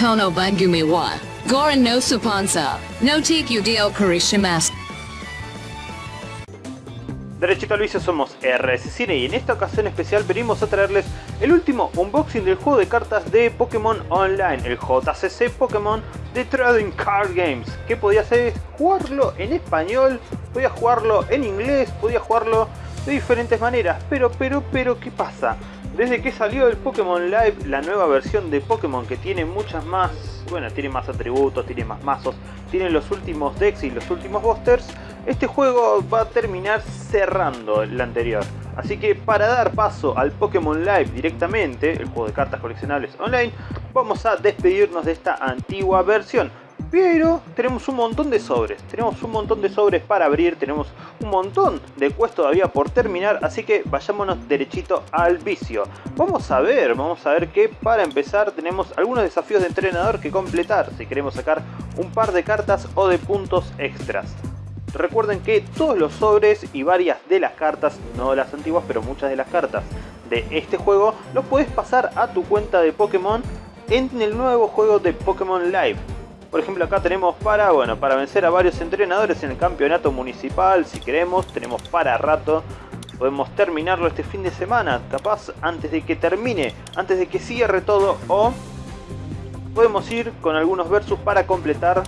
Kono Bangumi wa. Goran no Supansa. No Tiku Dio Karishimasu. Derechito al somos RS Cine y en esta ocasión especial venimos a traerles el último unboxing del juego de cartas de Pokémon Online, el JCC Pokémon de Trading Card Games. Que podía hacer jugarlo en español, podía jugarlo en inglés, podía jugarlo de diferentes maneras. Pero, pero, pero, ¿qué pasa? Desde que salió el Pokémon Live, la nueva versión de Pokémon que tiene muchas más, bueno, tiene más atributos, tiene más mazos, tiene los últimos decks y los últimos busters, este juego va a terminar cerrando el anterior. Así que para dar paso al Pokémon Live directamente, el juego de cartas coleccionables online, vamos a despedirnos de esta antigua versión. Pero tenemos un montón de sobres, tenemos un montón de sobres para abrir, tenemos un montón de quests todavía por terminar, así que vayámonos derechito al vicio. Vamos a ver, vamos a ver que para empezar tenemos algunos desafíos de entrenador que completar si queremos sacar un par de cartas o de puntos extras. Recuerden que todos los sobres y varias de las cartas, no las antiguas, pero muchas de las cartas de este juego, los puedes pasar a tu cuenta de Pokémon en el nuevo juego de Pokémon Live. Por ejemplo acá tenemos para, bueno, para vencer a varios entrenadores en el campeonato municipal, si queremos, tenemos para rato. Podemos terminarlo este fin de semana, capaz antes de que termine, antes de que cierre todo o podemos ir con algunos versus para completar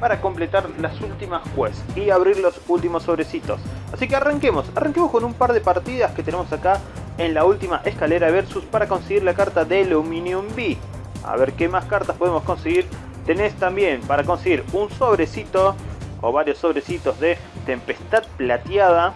para completar las últimas quests y abrir los últimos sobrecitos. Así que arranquemos, arranquemos con un par de partidas que tenemos acá en la última escalera versus para conseguir la carta de Aluminium B. A ver qué más cartas podemos conseguir. Tenés también para conseguir un sobrecito o varios sobrecitos de Tempestad Plateada.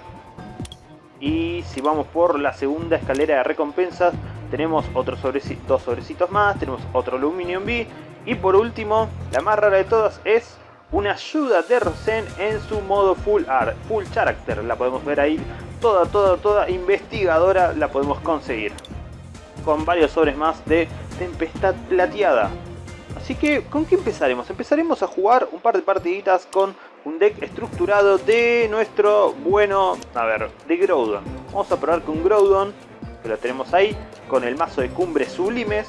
Y si vamos por la segunda escalera de recompensas, tenemos otros sobrecito, dos sobrecitos más, tenemos otro Aluminium B. Y por último, la más rara de todas es una ayuda de Rosen en su modo full art, full character, la podemos ver ahí, toda, toda, toda investigadora la podemos conseguir. Con varios sobres más de Tempestad Plateada. Así que, ¿con qué empezaremos? Empezaremos a jugar un par de partiditas con un deck estructurado de nuestro bueno, a ver, de Groudon. Vamos a probar con Groudon, que lo tenemos ahí, con el mazo de cumbres sublimes.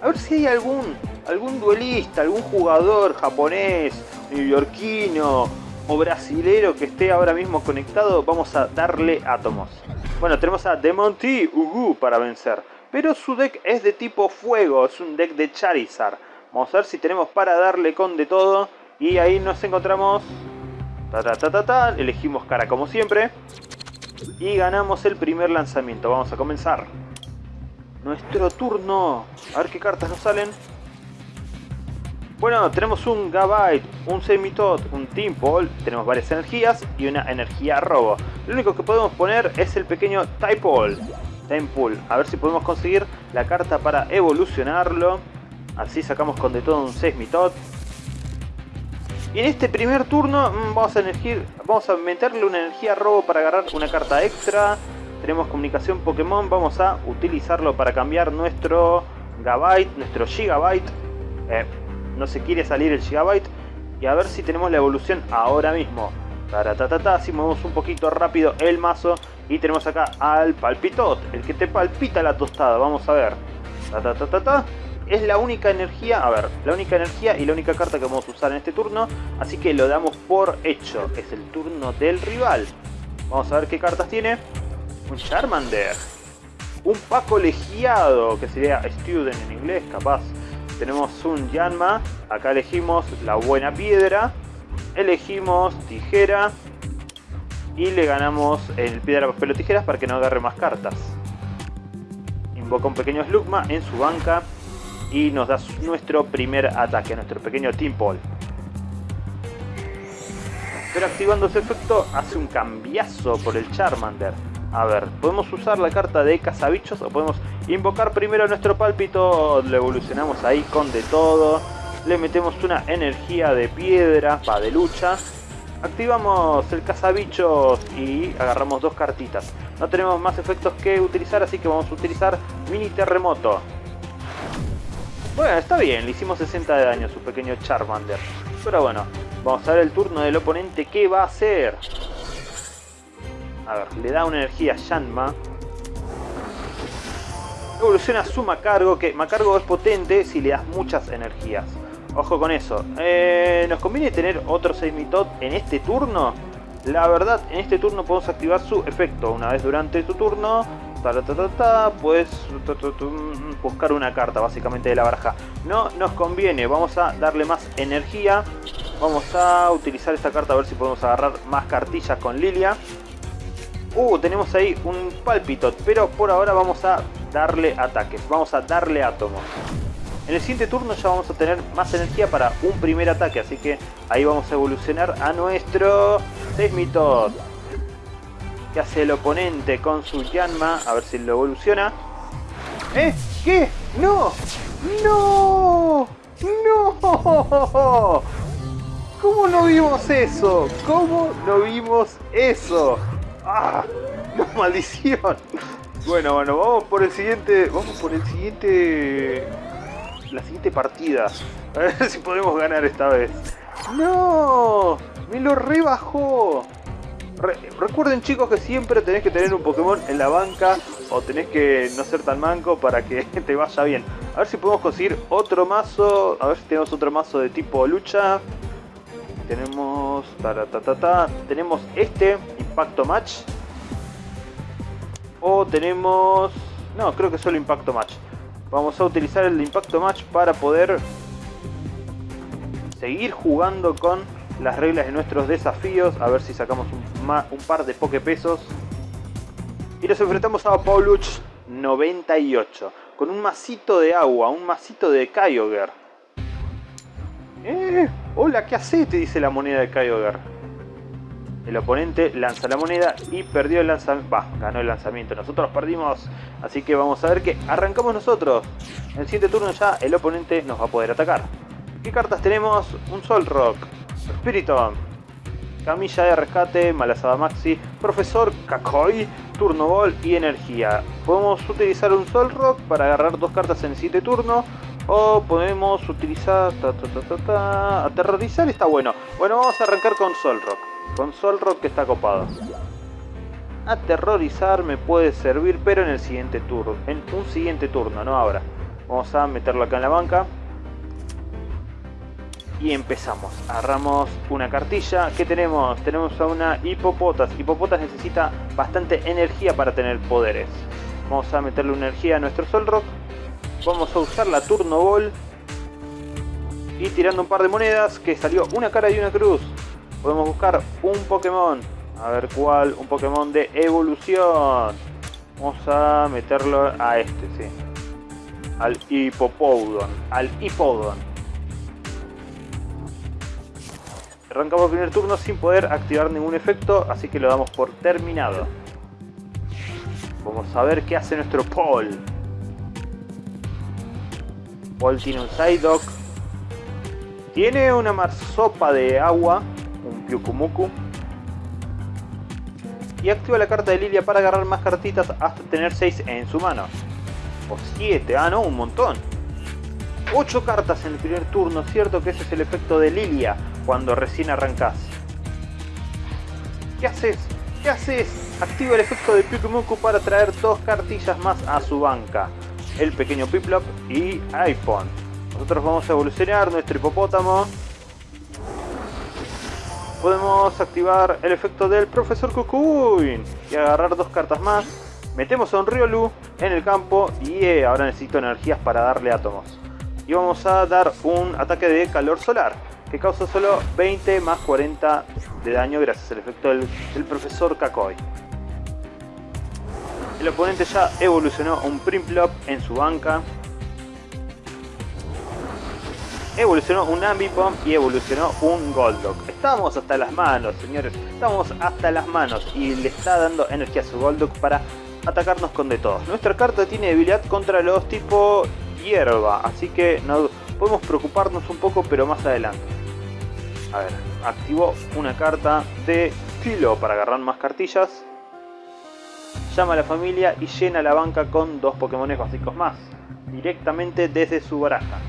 A ver si hay algún, algún duelista, algún jugador japonés neoyorquino o brasilero que esté ahora mismo conectado, vamos a darle átomos. Bueno, tenemos a Demonty Ugu para vencer, pero su deck es de tipo fuego, es un deck de Charizard. Vamos a ver si tenemos para darle con de todo. Y ahí nos encontramos... Ta, ta, ta, ta, ta. Elegimos cara como siempre. Y ganamos el primer lanzamiento. Vamos a comenzar. Nuestro turno. A ver qué cartas nos salen. Bueno, tenemos un Gabite, un Semitot, un Timpol, tenemos varias energías y una energía robo. Lo único que podemos poner es el pequeño Typol, Tempool. A ver si podemos conseguir la carta para evolucionarlo. Así sacamos con de todo un Seismitot. Y en este primer turno mm, vamos a, elegir, vamos a meterle una energía robo para agarrar una carta extra. Tenemos comunicación Pokémon, vamos a utilizarlo para cambiar nuestro Gabite, nuestro Gigabyte. Eh, no se quiere salir el Gigabyte. Y a ver si tenemos la evolución ahora mismo. ta si movemos un poquito rápido el mazo. Y tenemos acá al Palpitot, el que te palpita la tostada. Vamos a ver. Es la única energía, a ver, la única energía y la única carta que vamos a usar en este turno. Así que lo damos por hecho. Es el turno del rival. Vamos a ver qué cartas tiene. Un Charmander. Un Paco Legiado, que sería Student en inglés, capaz tenemos un Yanma, acá elegimos la buena piedra, elegimos tijera y le ganamos el piedra, papel o tijeras para que no agarre más cartas. Invoca un pequeño Slugma en su banca y nos da nuestro primer ataque, nuestro pequeño Team Paul. Pero activando ese efecto hace un cambiazo por el Charmander. A ver, podemos usar la carta de cazabichos o podemos invocar primero nuestro pálpito, lo evolucionamos ahí con de todo, le metemos una energía de piedra, para de lucha, activamos el cazabichos y agarramos dos cartitas. No tenemos más efectos que utilizar, así que vamos a utilizar mini terremoto. Bueno, está bien, le hicimos 60 de daño a su pequeño Charmander. Pero bueno, vamos a ver el turno del oponente, ¿qué va a hacer? A ver, le da una energía a Shanma. Evoluciona su Macargo, que Macargo es potente si le das muchas energías. Ojo con eso. Eh, ¿Nos conviene tener otro Seismitot en este turno? La verdad, en este turno podemos activar su efecto. Una vez durante su turno, puedes buscar una carta básicamente de la baraja. No nos conviene, vamos a darle más energía. Vamos a utilizar esta carta a ver si podemos agarrar más cartillas con Lilia. Uh, tenemos ahí un Palpitot, pero por ahora vamos a darle ataques. Vamos a darle átomos. En el siguiente turno ya vamos a tener más energía para un primer ataque, así que ahí vamos a evolucionar a nuestro Seismitot. ¿Qué hace el oponente con su Yanma? A ver si lo evoluciona. ¿Eh? ¿Qué? ¡No! ¡No! ¡No! ¿Cómo no vimos eso? ¿Cómo no vimos eso? ¡Ah! ¡No, maldición! Bueno, bueno, vamos por el siguiente... Vamos por el siguiente la siguiente partida. A ver si podemos ganar esta vez. ¡No! ¡Me lo rebajó! Recuerden chicos que siempre tenés que tener un Pokémon en la banca o tenés que no ser tan manco para que te vaya bien. A ver si podemos conseguir otro mazo. A ver si tenemos otro mazo de tipo lucha. Tenemos... tenemos este, Impacto Match. O tenemos... No, creo que solo Impacto Match. Vamos a utilizar el Impacto Match para poder seguir jugando con las reglas de nuestros desafíos. A ver si sacamos un, par de Poképesos. Y nos enfrentamos a Pauluch 98. Con un masito de agua, un masito de Kyogre. Eh, hola, ¿qué haces? Te dice la moneda de Kyogre. El oponente lanza la moneda y perdió el lanzamiento. Va, ganó el lanzamiento. Nosotros perdimos. Así que vamos a ver que arrancamos nosotros. En el siguiente turno ya el oponente nos va a poder atacar. ¿Qué cartas tenemos? Un Sol Rock, Spiritomb, Camilla de Rescate, Malazada Maxi, Profesor Kakoi, Turno Ball y Energía. Podemos utilizar un Sol Rock para agarrar dos cartas en el siguiente turno. O podemos utilizar... Aterrorizar está bueno. Bueno, vamos a arrancar con Sol Rock. Con Solrock que está copado. Aterrorizar me puede servir, pero en el siguiente turno. En un siguiente turno, no ahora. Vamos a meterlo acá en la banca. Y empezamos. Agarramos una cartilla. ¿Qué tenemos? Tenemos a una Hipopotas. Hipopotas necesita bastante energía para tener poderes. Vamos a meterle energía a nuestro Solrock. Vamos a usar la Turno Ball. Y tirando un par de monedas, que salió una cara y una cruz podemos buscar un Pokémon. A ver cuál, un Pokémon de evolución. Vamos a meterlo a este, sí. Al Hippopodon. Al Hippodon. Arrancamos el primer turno sin poder activar ningún efecto, así que lo damos por terminado. Vamos a ver qué hace nuestro Paul. Paul tiene un Psyduck. Tiene una marsopa de agua un Pyukumuku. Y activa la carta de Lilia para agarrar más cartitas hasta tener 6 en su mano. O 7, ah no, un montón. 8 cartas en el primer turno, cierto que ese es el efecto de Lilia cuando recién arrancas. ¿Qué haces? ¿Qué haces? Activa el efecto de Pyukumuku para traer dos cartillas más a su banca. El pequeño Piplop y iPhone. Nosotros vamos a evolucionar nuestro hipopótamo podemos activar el efecto del Profesor Cocoon y agarrar dos cartas más. Metemos a un Riolu en el campo y eh, ahora necesito energías para darle átomos. Y vamos a dar un ataque de calor solar que causa solo 20 más 40 de daño gracias al efecto del, Profesor Kakoi. El oponente ya evolucionó un Primplop en su banca evolucionó un Ambipom y evolucionó un Golduck. Estamos hasta las manos, señores. Estamos hasta las manos y le está dando energía a su Golduck para atacarnos con de todos. Nuestra carta tiene debilidad contra los tipo hierba, así que no podemos preocuparnos un poco, pero más adelante. A ver, activó una carta de filo para agarrar más cartillas. Llama a la familia y llena la banca con dos Pokémon básicos más, directamente desde su baraja.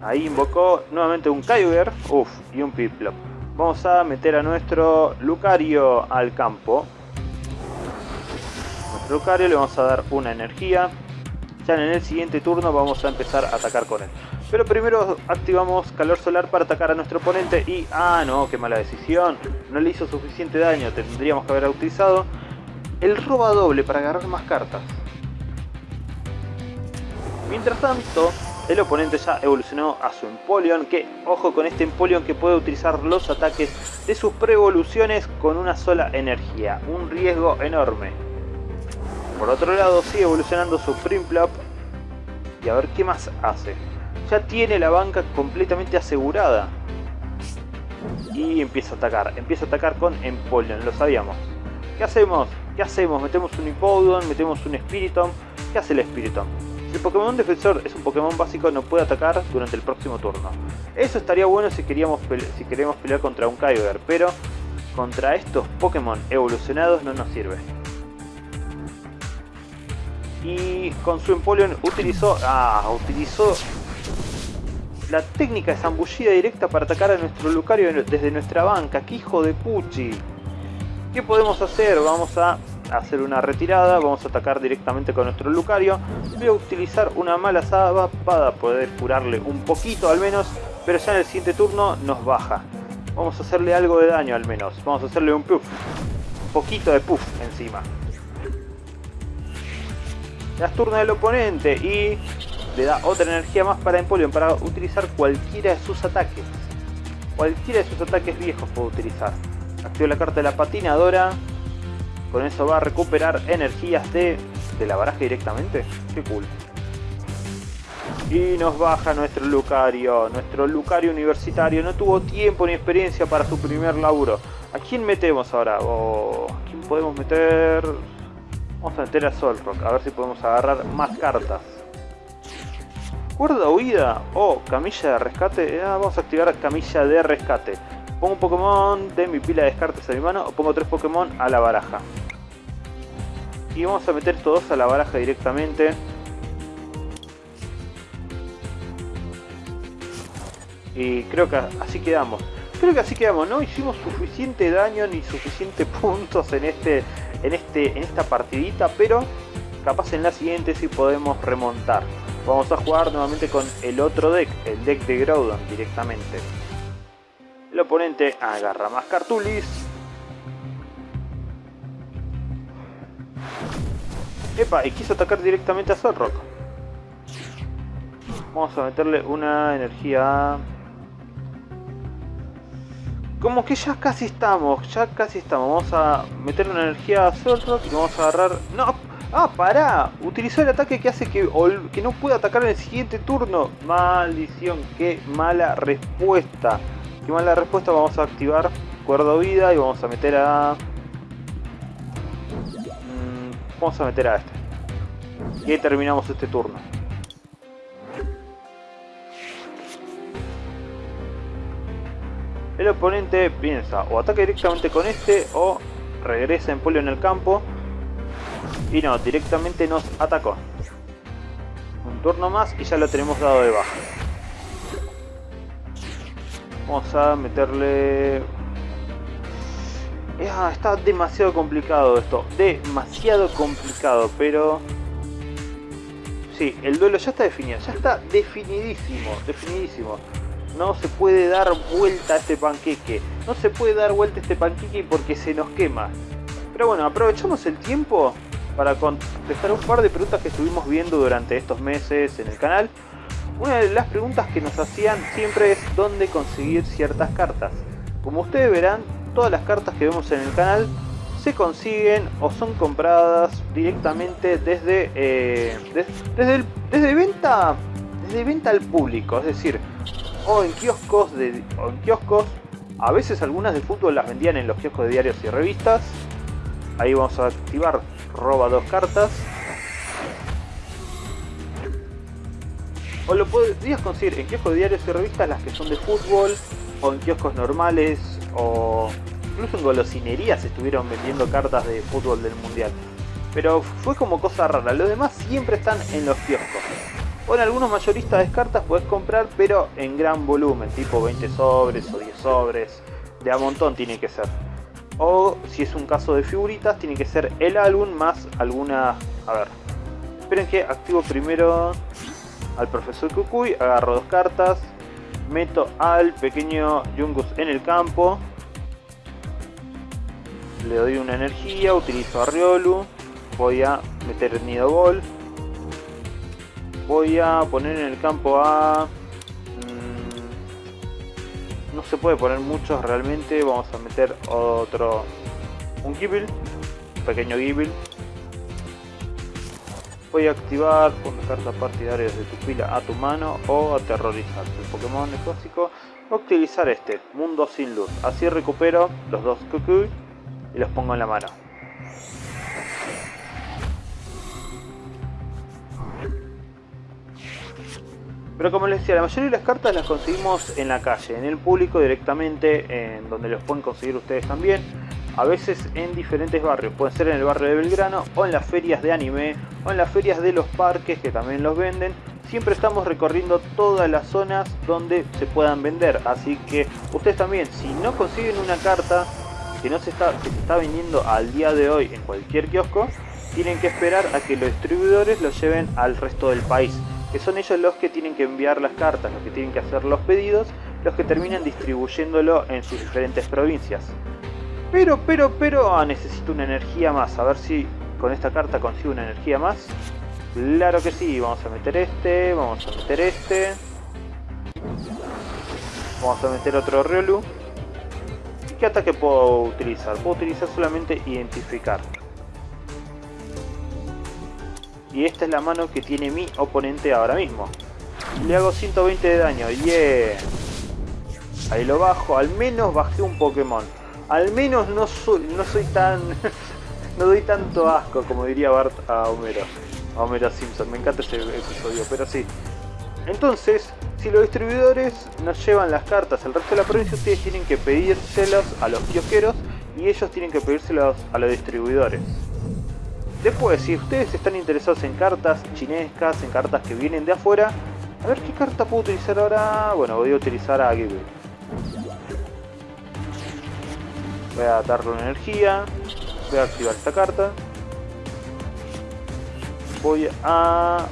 Ahí invocó nuevamente un Kyogre, uff, y un Piplup. Vamos a meter a nuestro Lucario al campo. Lucario, le vamos a dar una energía. Ya en el siguiente turno vamos a empezar a atacar con él. Pero primero activamos calor solar para atacar a nuestro oponente y... ¡Ah, no! ¡Qué mala decisión! No le hizo suficiente daño, tendríamos que haber utilizado el roba doble para agarrar más cartas. Mientras tanto, el oponente ya evolucionó a su Empoleon, que ojo con este Empoleon que puede utilizar los ataques de sus pre-evoluciones con una sola energía, un riesgo enorme. Por otro lado sigue evolucionando su Primplop y a ver qué más hace ya tiene la banca completamente asegurada. Y empieza a atacar, empieza a atacar con Empoleon, lo sabíamos. ¿Qué hacemos? ¿Qué hacemos? Metemos un Hippowdon, metemos un Spiritomb. ¿Qué hace el Spiritomb? Si el Pokémon Defensor es un Pokémon básico, no puede atacar durante el próximo turno. Eso estaría bueno si, queríamos si queremos pelear contra un Kyogre, pero contra estos Pokémon evolucionados no nos sirve y con su Empoleon utilizó, ah, utilizó la técnica de zambullida directa para atacar a nuestro Lucario desde nuestra banca. ¡Qué hijo de puchi! ¿Qué podemos hacer? Vamos a hacer una retirada, vamos a atacar directamente con nuestro Lucario. Voy a utilizar una mala saba para poder curarle un poquito al menos, pero ya en el siguiente turno nos baja. Vamos a hacerle algo de daño al menos. Vamos a hacerle un puff. Un poquito de puff encima. Ya es turno del oponente y le da otra energía más para Empoleon para utilizar cualquiera de sus ataques. Cualquiera de sus ataques viejos puede utilizar. Activa la carta de la patinadora. Con eso va a recuperar energías de, de la baraja directamente. Qué cool. Y nos baja nuestro Lucario. Nuestro Lucario universitario no tuvo tiempo ni experiencia para su primer laburo. ¿A quién metemos ahora? Oh, ¿A quién podemos meter? Vamos a meter a Solrock. A ver si podemos agarrar más cartas. Cuerda huida o camilla de rescate. Ah, vamos a activar camilla de rescate. Pongo un Pokémon de mi pila de descartes a mi mano o pongo tres Pokémon a la baraja. Y vamos a meter estos dos a la baraja directamente. Y creo que así quedamos. Creo que así quedamos. No hicimos suficiente daño ni suficientes puntos en este, en este, en esta partidita, pero capaz en la siguiente sí podemos remontar. Vamos a jugar nuevamente con el otro deck, el deck de Groudon directamente. El oponente agarra más cartulis. Epa, y quiso atacar directamente a Zorrock. Vamos a meterle una energía... Como que ya casi estamos, ya casi estamos. Vamos a meterle una energía a Zorrock y vamos a agarrar... ¡No! ¡Ah, pará! Utilizó el ataque que hace que, que no pueda atacar en el siguiente turno. Maldición, qué mala respuesta. Qué mala respuesta. Vamos a activar cuerdo vida y vamos a meter a... Mm, vamos a meter a este. Y terminamos este turno. El oponente piensa o ataca directamente con este o regresa en polio en el campo y no, directamente nos atacó. Un turno más y ya lo tenemos dado de baja. Vamos a meterle... Ah, está demasiado complicado esto. Demasiado complicado, pero... Sí, el duelo ya está definido. Ya está definidísimo. Definidísimo. No se puede dar vuelta a este panqueque. No se puede dar vuelta a este panqueque porque se nos quema. Pero bueno, aprovechamos el tiempo para contestar un par de preguntas que estuvimos viendo durante estos meses en el canal. Una de las preguntas que nos hacían siempre es dónde conseguir ciertas cartas. Como ustedes verán, todas las cartas que vemos en el canal se consiguen o son compradas directamente desde, eh, desde, desde, venta desde venta al público, es decir, o en kioscos de, o en kioscos, a veces algunas de fútbol las vendían en los kioscos de diarios y revistas. Ahí vamos a activar roba dos cartas. O lo podrías conseguir en kioscos de diarios y revistas las que son de fútbol, o en kioscos normales, o incluso en golosinerías estuvieron vendiendo cartas de fútbol del mundial. Pero fue como cosa rara, los demás siempre están en los kioscos. O en algunos mayoristas de cartas puedes comprar, pero en gran volumen, tipo 20 sobres o 10 sobres, de a montón tiene que ser. O si es un caso de figuritas, tiene que ser el álbum más alguna... A ver. Esperen que activo primero al profesor Kukui, agarro dos cartas, meto al pequeño Jungus en el campo, le doy una energía, utilizo a Riolu, voy a meter Nido Ball, voy a poner en el campo a... Mm, no se puede poner muchos realmente, vamos a meter otro... un Gible, un pequeño Gible. Voy a activar por carta partidarios de tu pila a tu mano o aterrorizar. El Pokémon. Voy a utilizar este, Mundo sin Luz. Así recupero los dos Kukui y los pongo en la mano. Pero como les decía, la mayoría de las cartas las conseguimos en la calle, en el público directamente, en donde los pueden conseguir ustedes también. A veces en diferentes barrios, pueden ser en el barrio de Belgrano o en las ferias de anime o en las ferias de los parques que también los venden. Siempre estamos recorriendo todas las zonas donde se puedan vender, así que ustedes también, si no consiguen una carta que no se está, se está vendiendo al día de hoy en cualquier kiosco, tienen que esperar a que los distribuidores lo lleven al resto del país que son ellos los que tienen que enviar las cartas, los que tienen que hacer los pedidos, los que terminan distribuyéndolo en sus diferentes provincias. Pero, pero, pero, ah, necesito una energía más, a ver si con esta carta consigo una energía más. Claro que sí, vamos a meter este, vamos a meter este. Vamos a meter otro Riolu. ¿Y qué ataque puedo utilizar? Puedo utilizar solamente identificar. Y esta es la mano que tiene mi oponente ahora mismo. Le hago 120 de daño. Yeah. Ahí lo bajo. Al menos bajé un Pokémon. Al menos no soy, no soy tan... no doy tanto asco como diría Bart a Homero. A Homero Simpson. Me encanta ese episodio. Pero sí. Entonces, si los distribuidores nos llevan las cartas al resto de la provincia, ustedes tienen que pedírselas a los kiosqueros y ellos tienen que pedírselas a los distribuidores. Después, si ustedes están interesados en cartas chinescas, en cartas que vienen de afuera, a ver qué carta puedo utilizar ahora. Bueno, voy a utilizar a Ghibli. Voy a darle una energía. Voy a activar esta carta. Voy a...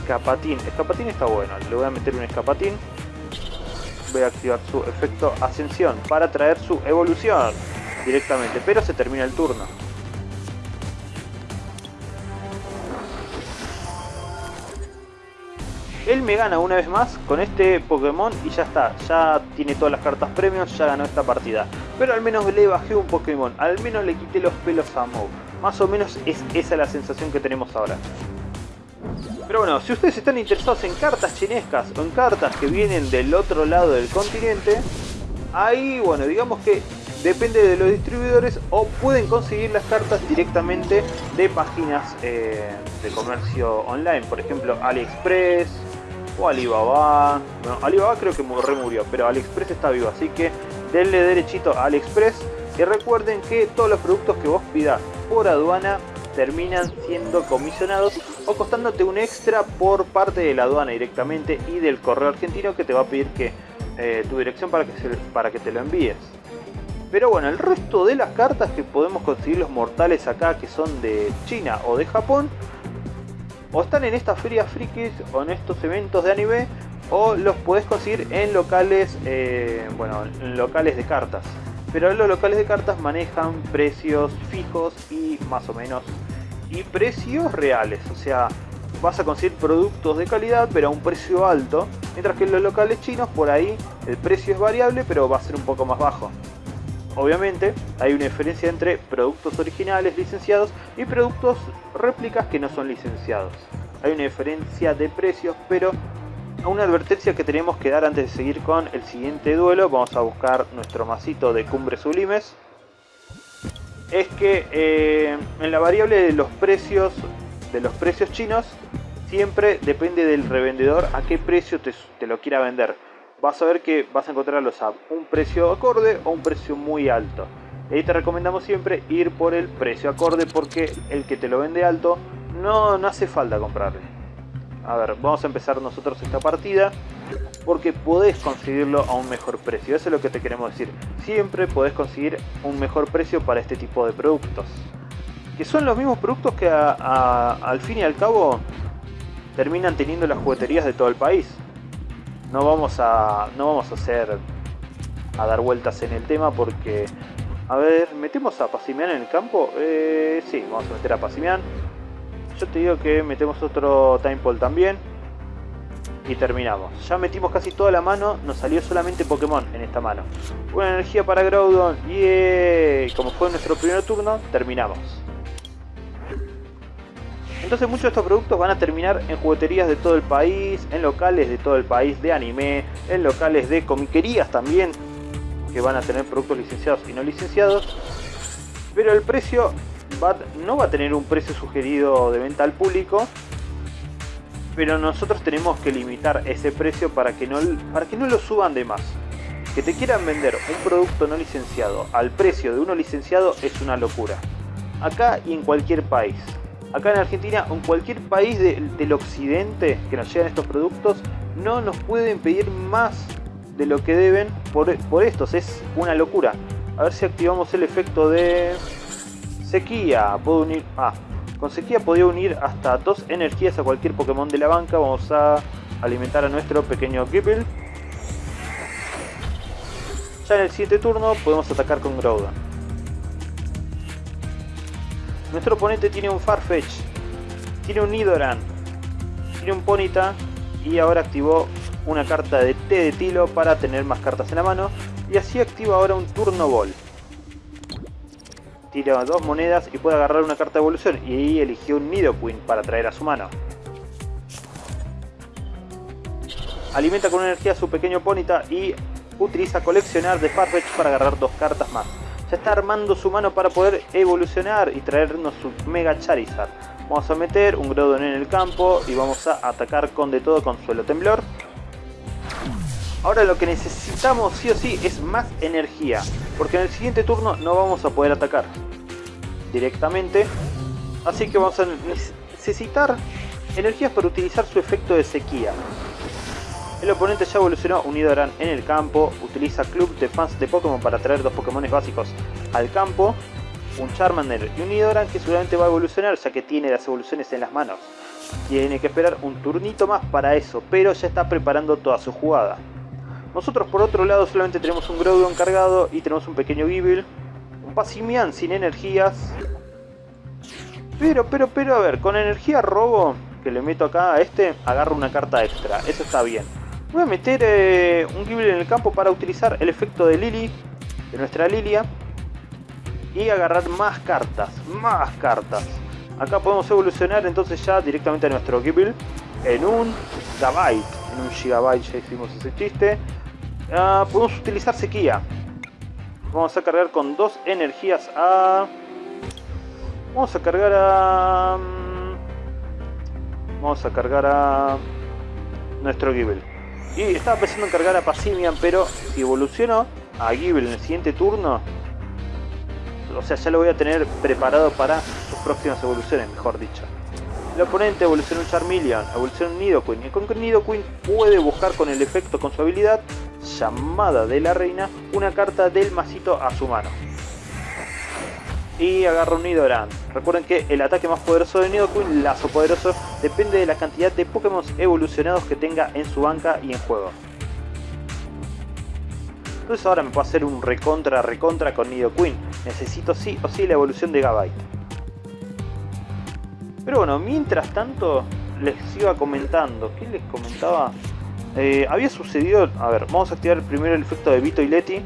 Escapatín. Escapatín está bueno. Le voy a meter un escapatín. Voy a activar su efecto ascensión para traer su evolución directamente. Pero se termina el turno. Él me gana una vez más con este Pokémon y ya está, ya tiene todas las cartas premios, ya ganó esta partida. Pero al menos le bajé un Pokémon, al menos le quité los pelos a Moe. Más o menos es esa la sensación que tenemos ahora. Pero bueno, si ustedes están interesados en cartas chinescas o en cartas que vienen del otro lado del continente, ahí, bueno, digamos que depende de los distribuidores o pueden conseguir las cartas directamente de páginas eh, de comercio online, por ejemplo AliExpress, o Alibaba. Bueno, Alibaba creo que murió, pero AliExpress está vivo, así que denle derechito a AliExpress y recuerden que todos los productos que vos pidas por aduana terminan siendo comisionados o costándote un extra por parte de la aduana directamente y del correo argentino que te va a pedir que eh, tu dirección para que, para que te lo envíes. Pero bueno, el resto de las cartas que podemos conseguir los mortales acá que son de China o de Japón o están en estas ferias frikis o en estos eventos de anime o los puedes conseguir en locales, eh, bueno, en locales de cartas. Pero los locales de cartas manejan precios fijos y más o menos y precios reales, o sea, vas a conseguir productos de calidad pero a un precio alto, mientras que en los locales chinos por ahí el precio es variable pero va a ser un poco más bajo. Obviamente hay una diferencia entre productos originales licenciados y productos réplicas que no son licenciados. Hay una diferencia de precios, pero una advertencia que tenemos que dar antes de seguir con el siguiente duelo, vamos a buscar nuestro masito de cumbres sublimes, es que eh, en la variable de los precios de los precios chinos siempre depende del revendedor a qué precio te lo quiera vender vas a ver que vas a encontrarlos a un precio acorde o un precio muy alto. Y te recomendamos siempre ir por el precio acorde porque el que te lo vende alto no, no hace falta comprarle. a ver, vamos a empezar nosotros esta partida porque podés conseguirlo a un mejor precio. Eso es lo que te queremos decir. Siempre podés conseguir un mejor precio para este tipo de productos. Que son los mismos productos que al fin y al cabo terminan teniendo las jugueterías de todo el país. No vamos a, no vamos a hacer a dar vueltas en el tema porque... A ver, ¿metemos a Pasimian en el campo? Eh, sí, vamos a meter a Pasimian. Yo te digo que metemos otro Time también y terminamos. Ya metimos casi toda la mano, nos salió solamente Pokémon en esta mano. Una energía para Groudon y como fue nuestro primer turno, terminamos. Entonces muchos de estos productos van a terminar en jugueterías de todo el país, en locales de todo el país de anime, en locales de comiquerías también, que van a tener productos licenciados y no licenciados. Pero el precio no va a tener un precio sugerido de venta al público, pero nosotros tenemos que limitar ese precio para que no, para que no lo suban de más. Que te quieran vender un producto no licenciado al precio de uno licenciado es una locura. Acá y en cualquier país. Acá en Argentina o en cualquier país del occidente que nos llegan estos productos no nos pueden pedir más de lo que deben por, por estos. Es una locura. A ver si activamos el efecto de sequía. Puedo unir... Ah, con sequía podía unir hasta dos energías a cualquier Pokémon de la banca. Vamos a alimentar a nuestro pequeño Gible. Ya en el siguiente turno podemos atacar con Groudon. Nuestro oponente tiene un Farfetch, tiene un Nidoran, tiene un Ponita y ahora activó una carta de T de Tilo para tener más cartas en la mano y así activa ahora un Turno Ball tira dos monedas y puede agarrar una carta de evolución y ahí eligió un Nidoqueen para traer a su mano. Alimenta con energía a su pequeño Ponita y utiliza coleccionar de Farfetch para agarrar dos cartas más. Ya está armando su mano para poder evolucionar y traernos su Mega Charizard. Vamos a meter un Groudon en el campo y vamos a atacar con de todo con suelo temblor. Ahora lo que necesitamos sí o sí es más energía, porque en el siguiente turno no vamos a poder atacar directamente. Así que vamos a necesitar energías para utilizar su efecto de sequía. El oponente ya evolucionó un Nidoran en el campo, utiliza Club de fans de Pokémon para traer dos Pokémon básicos al campo, un Charmander y un Nidoran que seguramente va a evolucionar ya que tiene las evoluciones en las manos. Tiene que esperar un turnito más para eso, pero ya está preparando toda su jugada. Nosotros por otro lado solamente tenemos un Groudon cargado y tenemos un pequeño Gible. Un Passimian sin energías. Pero, pero, pero, a ver, con energía robo, que le meto acá a este, agarro una carta extra. Eso está bien. Voy a meter eh, un Gible en el campo para utilizar el efecto de Lily, de nuestra Lilia. Y agarrar más cartas, más cartas. Acá podemos evolucionar entonces ya directamente a nuestro Gible en un Gigabyte. En un Gigabyte ya hicimos ese chiste. Ah, podemos utilizar sequía. Vamos a cargar con dos energías a... Vamos a cargar a... Mm, vamos a cargar a... Nuestro Gible. Y estaba pensando en cargar a Passimian, pero si evoluciono a Gible en el siguiente turno... O sea, ya lo voy a tener preparado para sus próximas evoluciones, mejor dicho. El oponente evoluciona un Charmeleon, evoluciona un Nidoqueen. Y con Nidoqueen puede buscar con el efecto, con su habilidad, llamada de la reina, una carta del masito a su mano. Y agarra un Nidoran. Recuerden que el ataque más poderoso de Nidoqueen, lazo poderoso, depende de la cantidad de Pokémon evolucionados que tenga en su banca y en juego. Entonces ahora me puedo hacer un recontra recontra con Nidoqueen. Necesito sí o sí la evolución de Gabite. Pero bueno, mientras tanto les iba comentando. ¿Qué les comentaba? Eh, había sucedido... A ver, vamos a activar primero el efecto de Vito y Leti.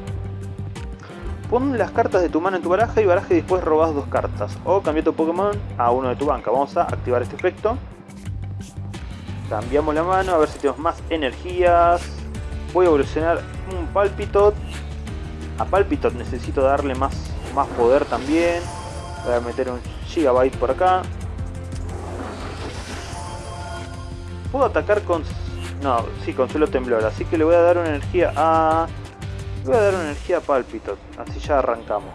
Pon las cartas de tu mano en tu baraja y baraja y después robas dos cartas. O cambia tu Pokémon a uno de tu banca. Vamos a activar este efecto. Cambiamos la mano a ver si tenemos más energías. Voy a evolucionar un Palpitot. A Palpitot necesito darle más, más poder también. Voy a meter un Gigabyte por acá. puedo atacar con... No, sí, con suelo temblor. Así que le voy a dar una energía a... voy a dar una energía a Palpitot. Así ya arrancamos.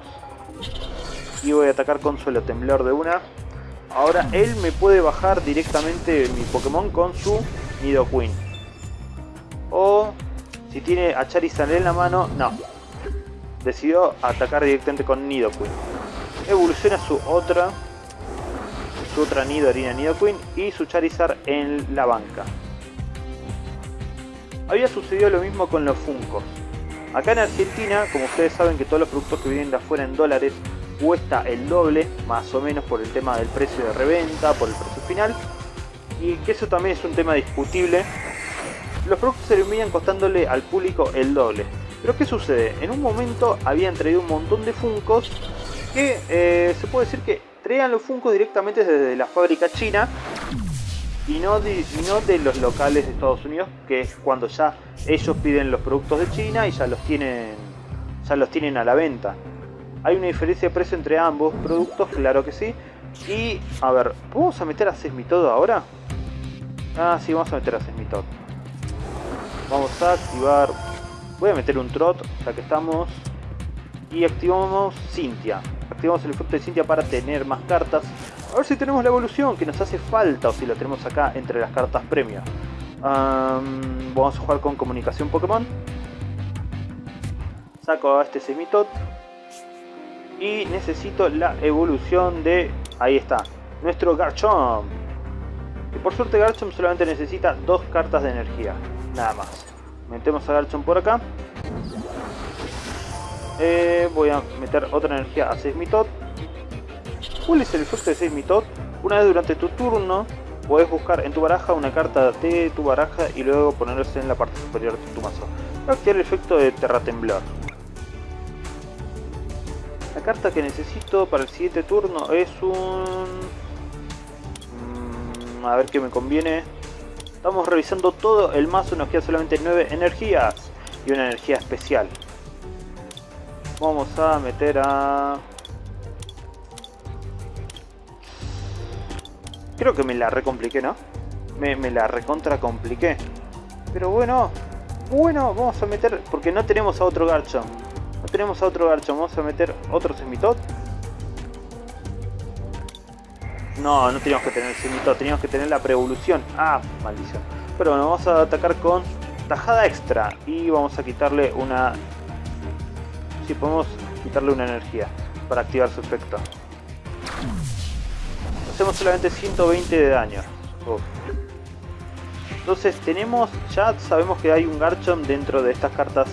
Y voy a atacar con suelo temblor de una. ahora él me puede bajar directamente mi Pokémon con su Nidoqueen. O si tiene a Charizard en la mano, no. Decidió atacar directamente con Nidoqueen. Evoluciona su otra su otra Nido Harina Nidoqueen y su Charizard en la banca. Había sucedido lo mismo con los Funkos. Acá en Argentina, como ustedes saben que todos los productos que vienen de afuera en dólares cuesta el doble, más o menos por el tema del precio de reventa, por el precio final, y que eso también es un tema discutible, los productos terminan costándole al público el doble. Pero ¿qué sucede? En un momento habían traído un montón de Funkos que eh, se puede decir que traían los Funkos directamente desde la fábrica china y no, de, no de los locales de Estados Unidos, que es cuando ya ellos piden los productos de China y ya los tienen, ya los tienen a la venta. Hay una diferencia de precio entre ambos productos, claro que sí. Y, a ver, ¿vamos a meter a Sesmitod ahora? Ah, sí, vamos a meter a Sesmitod. Vamos a activar... Voy a meter un Trot, ya que estamos. Y activamos Cynthia. Activamos el efecto de Cynthia para tener más cartas. A ver si tenemos la evolución que nos hace falta o si la tenemos acá entre las cartas premio. vamos a jugar con comunicación Pokémon. Saco a este Semitot. Y necesito la evolución de... Ahí está. Nuestro Garchomp. Que por suerte Garchomp solamente necesita dos cartas de energía. Nada más. Metemos a Garchomp por acá. Eh, voy a meter otra energía a Seismitot. ¿Cuál es el efecto de Seismitot? Una vez durante tu turno puedes buscar en tu baraja una carta de tu baraja y luego ponerse en la parte superior de tu mazo. Va a activar el efecto de Terra Temblor. La carta que necesito para el siguiente turno es un... Mm, a ver qué me conviene. Estamos revisando todo el mazo, nos queda solamente 9 energías y una energía especial. Vamos a meter a... Creo que me la recompliqué, ¿no? Me, la recontra compliqué. Pero bueno, bueno, vamos a meter... Porque no tenemos a otro Garchomp. No tenemos a otro Garchomp. Vamos a meter otro Semitot. No, no teníamos que tener el Semitot. Teníamos que tener la pre-evolución. Ah, maldición. Pero bueno, vamos a atacar con tajada extra. Y vamos a quitarle una... Si podemos quitarle una energía para activar su efecto hacemos solamente 120 de daño. Entonces tenemos, ya sabemos que hay un Garchomp dentro de estas cartas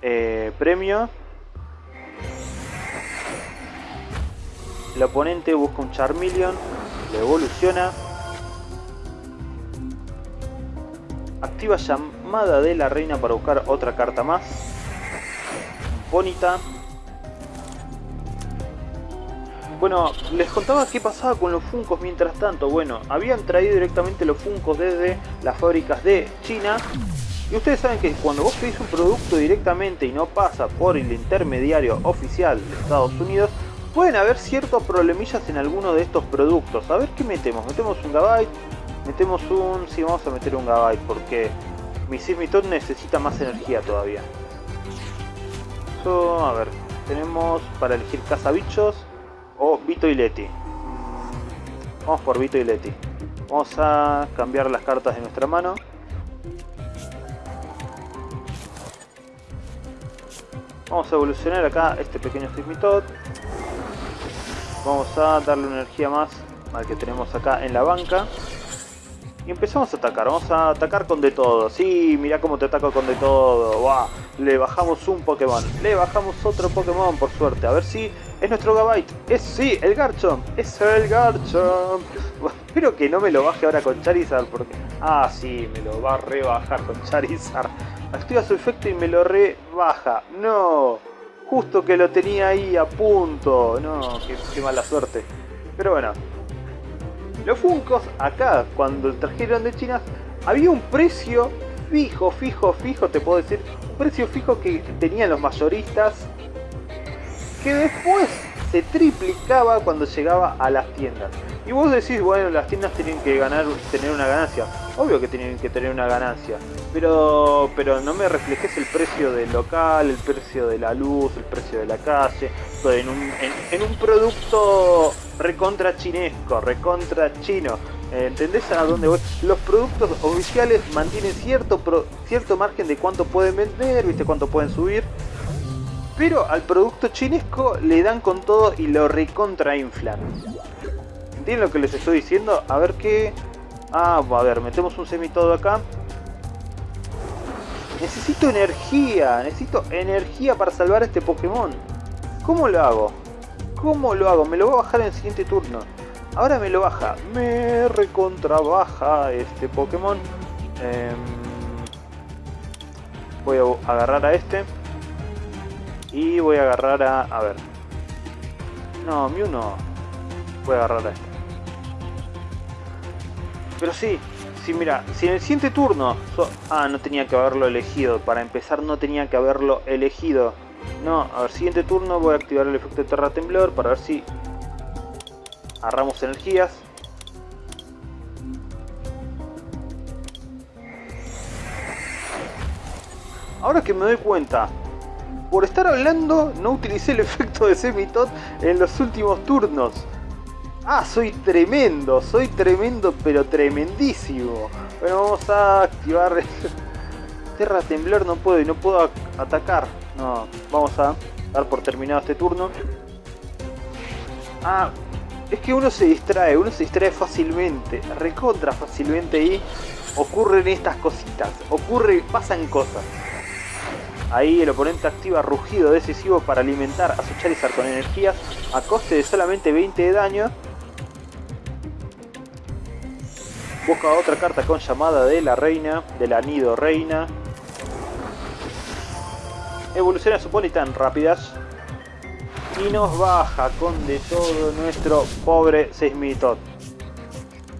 eh, premio. El oponente busca un Charmeleon, le evoluciona. Activa llamada de la reina para buscar otra carta más. Bonita. Bueno, les contaba qué pasaba con los Funcos mientras tanto. Bueno, habían traído directamente los Funcos desde las fábricas de China. Y ustedes saben que cuando vos pedís un producto directamente y no pasa por el intermediario oficial de Estados Unidos, pueden haber ciertos problemillas en alguno de estos productos. A ver qué metemos. Metemos un Gabyte, metemos un... Sí, vamos a meter un Gabyte porque mi Simitot necesita más energía todavía. A ver, tenemos para elegir cazabichos o Vito y Leti. Vamos por Vito y Leti. Vamos a cambiar las cartas de nuestra mano. Vamos a evolucionar acá este pequeño Sigmitot. Vamos a darle una energía más al que tenemos acá en la banca. Y empezamos a atacar, vamos a atacar con de todo. Sí, mira cómo te ataco con de todo. Le bajamos un Pokémon, le bajamos otro Pokémon por suerte. A ver si es nuestro Gabite. Es sí, el Garchomp. Es el Garchomp. espero que no me lo baje ahora con Charizard porque... Ah, sí, me lo va a rebajar con Charizard. Activa su efecto y me lo rebaja. No. Justo que lo tenía ahí a punto. No, qué mala suerte. Pero bueno, los Funcos, acá, cuando trajeron de China, había un precio fijo, fijo, fijo, te puedo decir, un precio fijo que tenían los mayoristas, que después se triplicaba cuando llegaba a las tiendas. Y vos decís, bueno, las tiendas tienen que ganar, tener una ganancia. Obvio que tienen que tener una ganancia. Pero, pero no me reflejes el precio del local, el precio de la luz, el precio de la calle. En un, en un producto recontra chinesco, recontra chino. ¿Entendés a dónde voy? Los productos oficiales mantienen cierto, cierto margen de cuánto pueden vender, viste cuánto pueden subir. Pero al producto chinesco le dan con todo y lo recontra inflan. ¿Entienden lo que les estoy diciendo? A ver qué... Ah, a ver, metemos un semitodo acá. Necesito energía, necesito energía para salvar a este Pokémon. ¿Cómo lo hago? ¿Cómo lo hago? Me lo voy a bajar en el siguiente turno. Ahora me lo baja. Me recontra baja este Pokémon. Em, voy a agarrar a este. Y voy a agarrar a... A ver. No, Mew no. Voy a agarrar a este. Pero sí, sí, mira, si en el siguiente turno... ah, no tenía que haberlo elegido. Para empezar no tenía que haberlo elegido. No, a ver, siguiente turno voy a activar el efecto de Terra Temblor para ver si Agarramos energías. Ahora que me doy cuenta, por estar hablando no utilicé el efecto de Semitot en los últimos turnos. Ah, soy tremendo, soy tremendo pero tremendísimo. Bueno, vamos a activar... Terra Temblor no puedo y no puedo atacar. No, vamos a dar por terminado este turno. Ah, es que uno se distrae, uno se distrae fácilmente, recontra fácilmente y ocurren estas cositas, ocurre, pasan cosas. Ahí el oponente activa rugido decisivo para alimentar a su Charizard con energías a coste de solamente 20 de daño. Busca otra carta con llamada de la reina, de la nido reina. Evoluciona su tan rápidas y nos baja con de todo nuestro pobre Seismitot.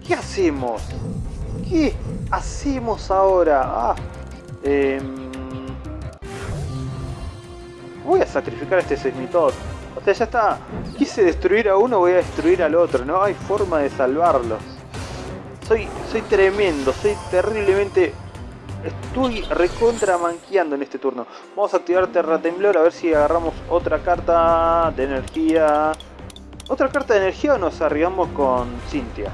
¿Qué hacemos? ¿Qué hacemos ahora? Ah, em, voy a sacrificar a este Seismitot. O sea, ya está. Quise destruir a uno, voy a destruir al otro. No hay forma de salvarlos. Soy, soy tremendo, soy terriblemente Estoy recontra manqueando en este turno. Vamos a activar Terra Temblor a ver si agarramos otra carta de energía. ¿Otra carta de energía o nos arriesgamos con Cintia?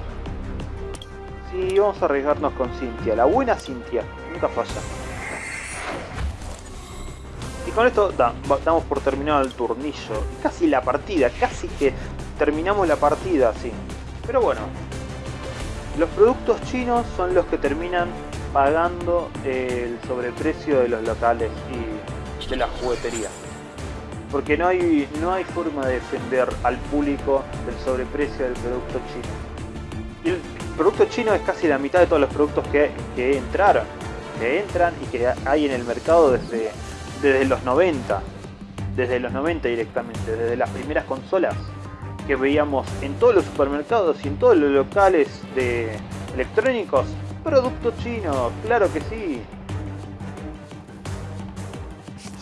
Sí, vamos a arriesgarnos con Cintia. La buena Cintia. Nunca falla. Y con esto damos por terminado el turnillo. Casi la partida. Casi que terminamos la partida, sí. Pero bueno. Los productos chinos son los que terminan pagando el sobreprecio de los locales y de la juguetería. Porque no hay, no hay forma de defender al público del sobreprecio del producto chino. El producto chino es casi la mitad de todos los productos que, que entraron, que entran y que hay en el mercado desde, desde los 90. Desde los 90 directamente, desde las primeras consolas que veíamos en todos los supermercados y en todos los locales de electrónicos Producto chino, claro que sí.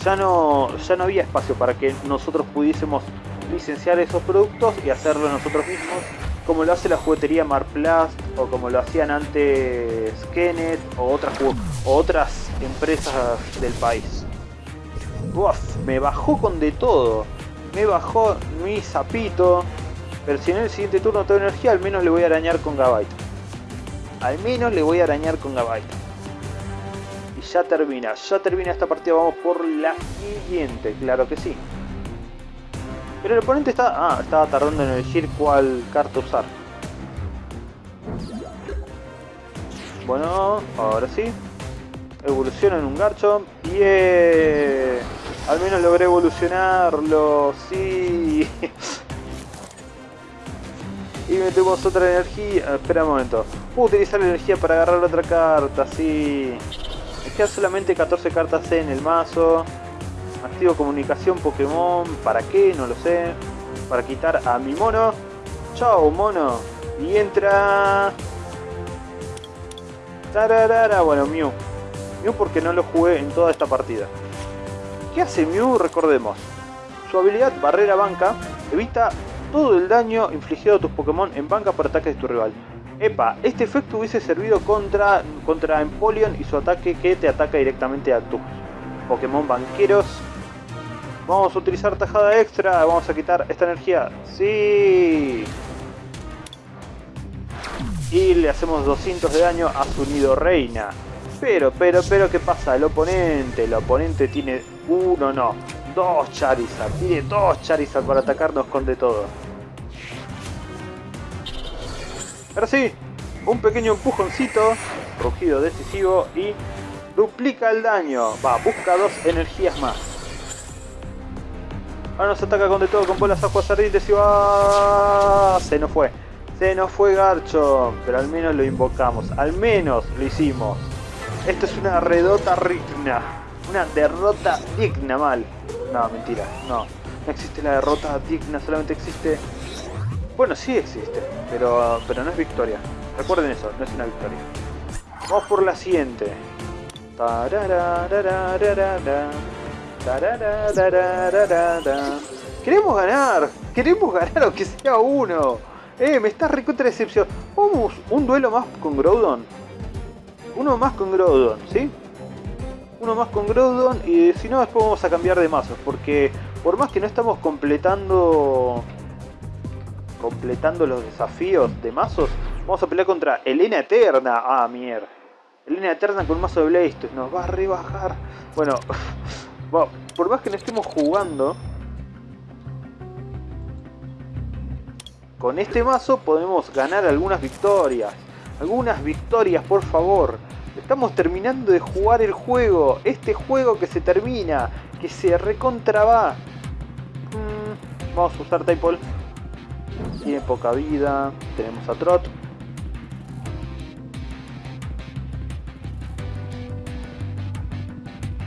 Ya no, ya no había espacio para que nosotros pudiésemos licenciar esos productos y hacerlo nosotros mismos, como lo hace la juguetería Marplast o como lo hacían antes Kenneth o otras, o otras empresas del país. Uf, me bajó con de todo. Me bajó mi zapito. Pero si en el siguiente turno tengo energía, al menos le voy a arañar con Gabite. Al menos le voy a arañar con Gabite. Y ya termina, ya termina esta partida, vamos por la siguiente, claro que sí. Pero el oponente está, ah, estaba tardando en elegir cuál carta usar. Bueno, ahora sí. Evoluciona en un garcho. y Al menos logré evolucionarlo, sí. y metemos otra energía. Espera un momento. Puedo utilizar energía para agarrar otra carta, sí. Me quedan solamente 14 cartas en el mazo. Activo comunicación Pokémon. ¿Para qué? No lo sé. Para quitar a mi mono. Chao, mono. Y entra... Tararara. Bueno, Mew. Mew porque no lo jugué en toda esta partida. ¿Qué hace Mew? Recordemos. Su habilidad Barrera Banca evita todo el daño infligido a tus Pokémon en banca por ataques de tu rival. Epa, este efecto hubiese servido contra, contra Empoleon y su ataque que te ataca directamente a tus Pokémon banqueros. Vamos a utilizar tajada extra, vamos a quitar esta energía. ¡Sí! y le hacemos 200 de daño a su nido reina. Pero, pero, pero, ¿qué pasa? El oponente, el oponente tiene uno, no, dos Charizard. Tiene dos Charizard para atacarnos con de todo. Ahora sí, un pequeño empujoncito, rugido decisivo y duplica el daño. Va, busca dos energías más. Ahora nos ataca con de todo, con bolas aguas ardientes y va... Se nos fue. Se nos fue Garcho, pero al menos lo invocamos. Al menos lo hicimos. Esto es una redota digna. Una derrota digna, mal. No, mentira, no. No existe la derrota digna, solamente existe... Bueno, sí existe, pero, pero no es victoria. Recuerden eso, no es una victoria. Vamos por la siguiente. Queremos ganar, queremos ganar aunque sea uno. Eh, me está recontra decepción. Vamos, un duelo más con Groudon. Uno más con Groudon, ¿sí? Uno más con Groudon y si no después vamos a cambiar de mazos. Porque por más que no estamos completando completando los desafíos de mazos, vamos a pelear contra Elena Eterna. Ah, mierda. Elena Eterna con un mazo de Blastoise. Nos va a rebajar. Bueno, por más que no estemos jugando, con este mazo podemos ganar algunas victorias. Algunas victorias, por favor. Estamos terminando de jugar el juego. Este juego que se termina. Que se recontra va. Mm, vamos a usar Typol. Tiene poca vida. Tenemos a Trot.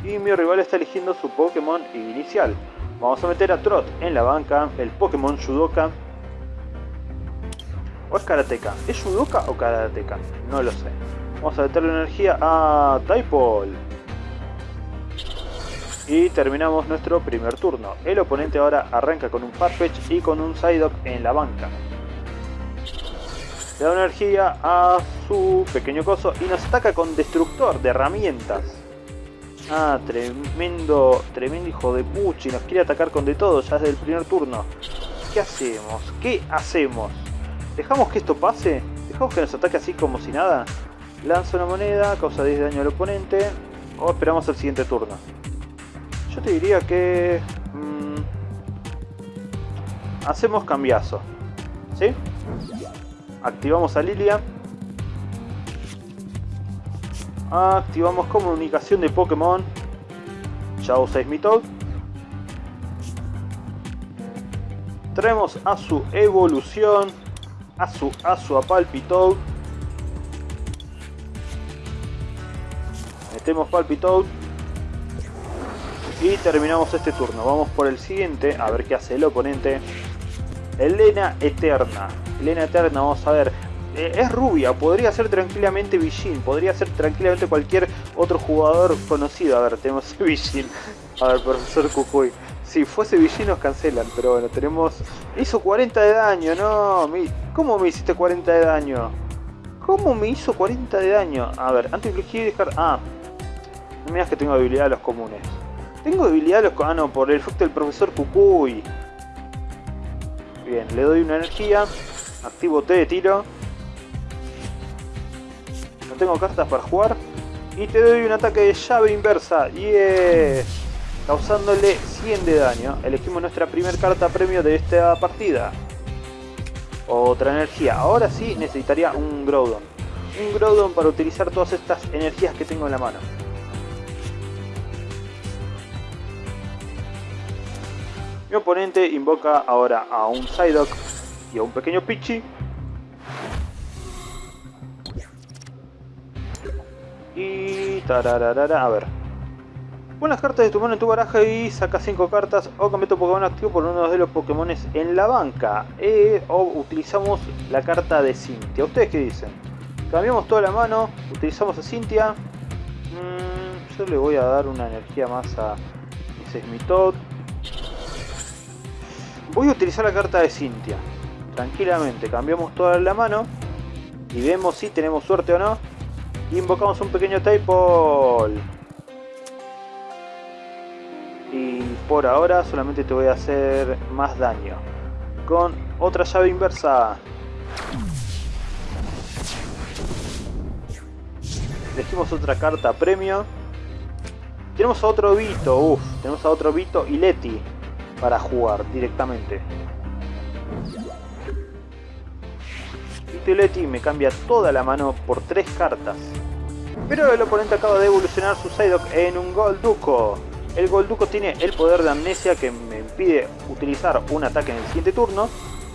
Y mi rival está eligiendo su Pokémon inicial. Vamos a meter a Trot en la banca. El Pokémon Judoka. ¿O es Karateka? ¿Es Judoka o Karateka? No lo sé. Vamos a meterle energía a Typol. Y terminamos nuestro primer turno. El oponente ahora arranca con un Farfetch y con un Psyduck en la banca. Le da energía a su pequeño coso y nos ataca con Destructor de herramientas. Ah, tremendo, tremendo hijo de puchi. Nos quiere atacar con de todo ya desde el primer turno. ¿Qué hacemos? ¿Qué hacemos? ¿Dejamos que esto pase? ¿Dejamos que nos ataque así como si nada? Lanza una moneda, causa 10 de daño al oponente. O esperamos el siguiente turno. Yo te diría que... Mmm, hacemos cambiazo. ¿Sí? Activamos a Lilia. Activamos comunicación de Pokémon. Chao Seismitoad. Traemos a su evolución. A su, a su Palpitoad. Metemos Palpitoad. Y terminamos este turno. Vamos por el siguiente. A ver qué hace el oponente. Elena Eterna. Elena Eterna, vamos a ver. Eh, es rubia, podría ser tranquilamente Bijin, podría ser tranquilamente cualquier otro jugador conocido. A ver, tenemos Bijin. A ver, profesor Cucuy. Si fuese Bijin nos cancelan, pero bueno, tenemos... Hizo 40 de daño, no. ¿Cómo me hiciste 40 de daño? ¿Cómo me hizo 40 de daño? A ver, antes de dejar... Ah, no que tengo habilidad de los comunes. Tengo habilidad de los... Ah, no, por el efecto del profesor Cucuy. Bien, le doy una energía. Activo T de tiro tengo cartas para jugar. Y te doy un ataque de llave inversa. Yes. Causándole 100 de daño. Elegimos nuestra primera carta premio de esta partida. Otra energía. Ahora sí necesitaría un Groudon. Un Groudon para utilizar todas estas energías que tengo en la mano. Mi oponente invoca ahora a un Psyduck y a un pequeño Pichi Y... Tararara, a ver. Pon las cartas de tu mano en tu baraja y saca 5 cartas o cambia tu Pokémon activo por uno de los Pokémon en la banca. Eh, o utilizamos la carta de Cynthia. ¿Ustedes qué dicen? Cambiamos toda la mano, utilizamos a Cynthia. Mm, yo le voy a dar una energía más a Sesmitod. Voy a utilizar la carta de Cynthia. Tranquilamente, cambiamos toda la mano y vemos si tenemos suerte o no invocamos un pequeño Typol. Y por ahora solamente te voy a hacer más daño. Con otra llave inversa. Elegimos otra carta premio. Tenemos a otro Vito, uff, tenemos a otro Vito y Leti para jugar directamente. Vito y Leti me cambia toda la mano por tres cartas. Pero el oponente acaba de evolucionar su Psyduck en un Golduco. El Golduco tiene el poder de amnesia que me impide utilizar un ataque en el siguiente turno,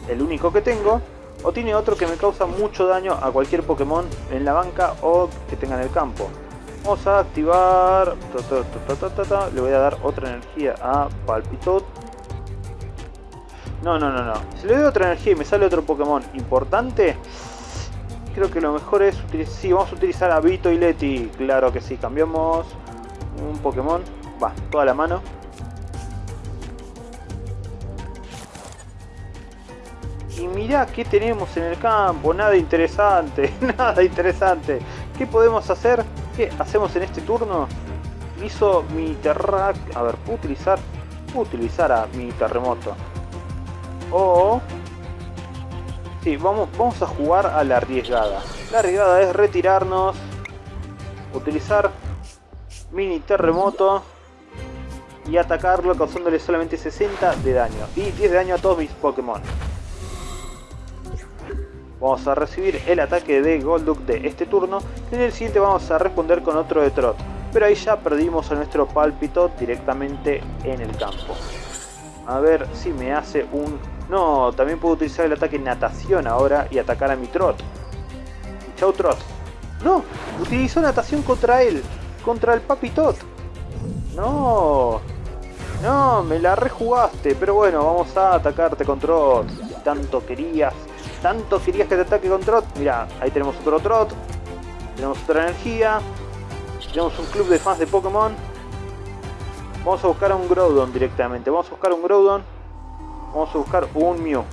el único que tengo, o tiene otro que me causa mucho daño a cualquier Pokémon en la banca o que tenga en el campo. Vamos a activar... Le voy a dar otra energía a Palpitot. No, no, no, no. Si le doy otra energía y me sale otro Pokémon importante, creo que lo mejor es utilizar... Sí, vamos a utilizar a Vito y Leti. Claro que sí. Cambiamos un Pokémon. Va, toda la mano. Y mirá qué tenemos en el campo. Nada interesante. Nada interesante. ¿Qué podemos hacer? ¿Qué hacemos en este turno? Hizo mi terrac... A ver, ¿puedo utilizar? Puedo utilizar a mi terremoto. O... Sí, vamos, vamos a jugar a la arriesgada. La arriesgada es retirarnos. Utilizar mini terremoto. Y atacarlo causándole solamente 60 de daño. Y 10 de daño a todos mis Pokémon. Vamos a recibir el ataque de Golduck de este turno. Y en el siguiente vamos a responder con otro de Trot. Pero ahí ya perdimos a nuestro Palpitot directamente en el campo. A ver si me hace un... No, también puedo utilizar el ataque natación ahora y atacar a mi Trot. Chau Trot. No, utilizó natación contra él. Contra el Papitot. No. No, me la rejugaste. Pero bueno, vamos a atacarte con Trot. Tanto querías tanto querías que te ataque con Trot. Mira, ahí tenemos otro Trot. Tenemos otra energía. Tenemos un club de fans de Pokémon. Vamos a buscar a un Groudon directamente. Vamos a buscar un Groudon. Vamos a buscar un Mew.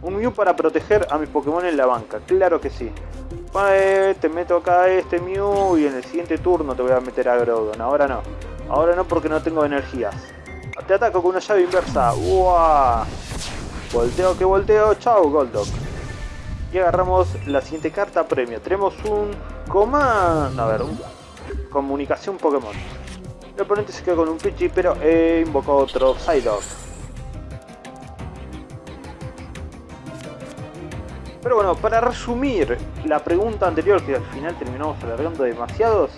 Un Mew para proteger a mis Pokémon en la banca. Claro que sí. te meto acá este Mew y en el siguiente turno te voy a meter a Groudon. Ahora no. Ahora no porque no tengo energías. Te ataco con una llave inversa. ¡Uah! Volteo que volteo. Chao, Golduck. Y agarramos la siguiente carta premio. Tenemos un command... A ver, un... comunicación Pokémon. El oponente se queda con un Pidgey, pero he invocado otro Psyduck. Pero bueno, para resumir la pregunta anterior, que al final terminamos alargando demasiados,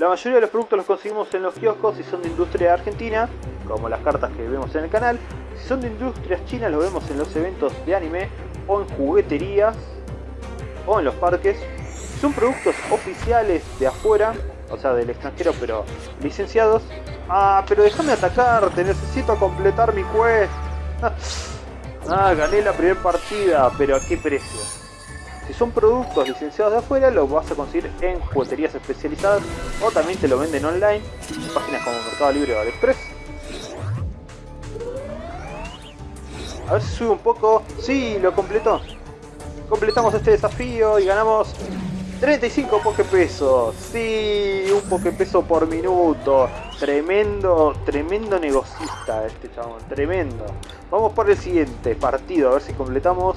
la mayoría de los productos los conseguimos en los kioscos y son de industria argentina, como las cartas que vemos en el canal, si son de industrias chinas lo vemos en los eventos de anime o en jugueterías o en los parques. Si son productos oficiales de afuera, o sea del extranjero pero licenciados. Ah, pero déjame atacarte, necesito completar mi quest. ah, gané la primera partida, pero ¿a qué precio? Si son productos licenciados de afuera, los vas a conseguir en jugueterías especializadas o también te lo venden online en páginas como Mercado Libre o AliExpress. A ver si sube un poco. Sí, lo completó. Completamos este desafío y ganamos 35 pokepesos. Sí, un pokepeso por minuto. Tremendo, tremendo negocista este chabón. Tremendo. Vamos por el siguiente partido. A ver si completamos.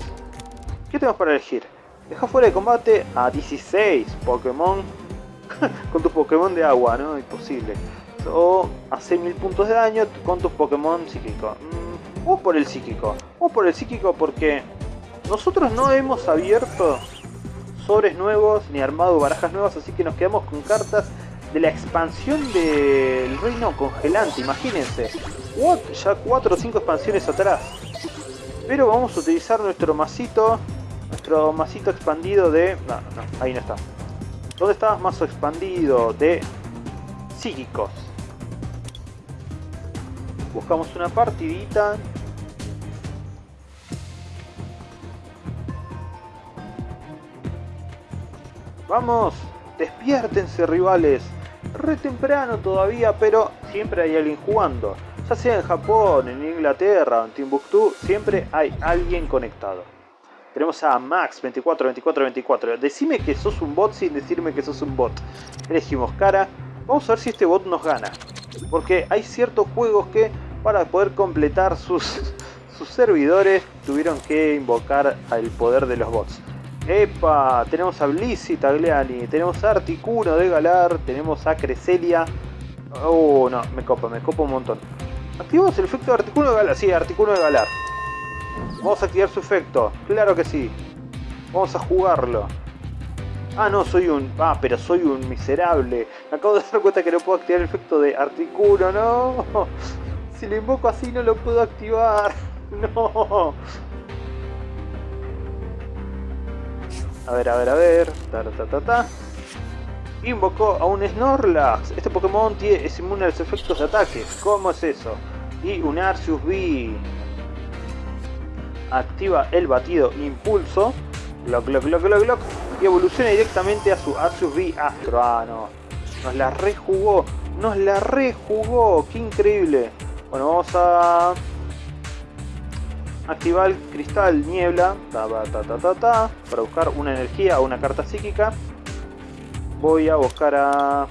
¿Qué tenemos para elegir? Deja fuera de combate a 16 Pokémon. con tus Pokémon de agua, ¿no? Imposible. O a 6000 puntos de daño con tus Pokémon psíquicos. O por el psíquico. O por el psíquico porque nosotros no hemos abierto sobres nuevos ni armado barajas nuevas, así que nos quedamos con cartas de la expansión del reino congelante, imagínense. What? Ya 4 o 5 expansiones atrás. Pero vamos a utilizar nuestro masito, nuestro masito expandido de... No, no, ahí no está. ¿Dónde está? Mazo expandido de psíquicos. Buscamos una partidita Vamos, despiértense rivales. Re temprano todavía, pero siempre hay alguien jugando. Ya sea en Japón, en Inglaterra o en Timbuktu, siempre hay alguien conectado. Tenemos a Max 24 24 24. Decime que sos un bot sin decirme que sos un bot. Elegimos cara. Vamos a ver si este bot nos gana. Porque hay ciertos juegos que para poder completar sus, sus servidores tuvieron que invocar al poder de los bots. Epa, tenemos a Blissey Tagliani, tenemos a Articuno de Galar, tenemos a Creselia. Oh, no, me copa, me copa un montón. Activamos el efecto de Articuno de Galar. Sí, Articuno de Galar. Vamos a activar su efecto. Claro que sí. Vamos a jugarlo. Ah, no, soy un... Ah, pero soy un miserable. Acabo de dar cuenta que no puedo activar el efecto de Articuno, ¿no? Si lo invoco así no lo puedo activar. No. A ver, a ver, a ver. Ta, ta, ta, ta. Invocó a un Snorlax. Este Pokémon es inmune a los efectos de ataque. ¿Cómo es eso? Y un Arceus V. Activa el batido Impulso. Glock, glock, glock, glock, glock. Y evoluciona directamente a su Arceus V Astro. Ah, no. Nos la rejugó. Nos la rejugó. Qué increíble. Bueno, vamos a activar el cristal niebla ta, ta, ta, ta, ta, para buscar una energía o una carta psíquica. Voy a buscar a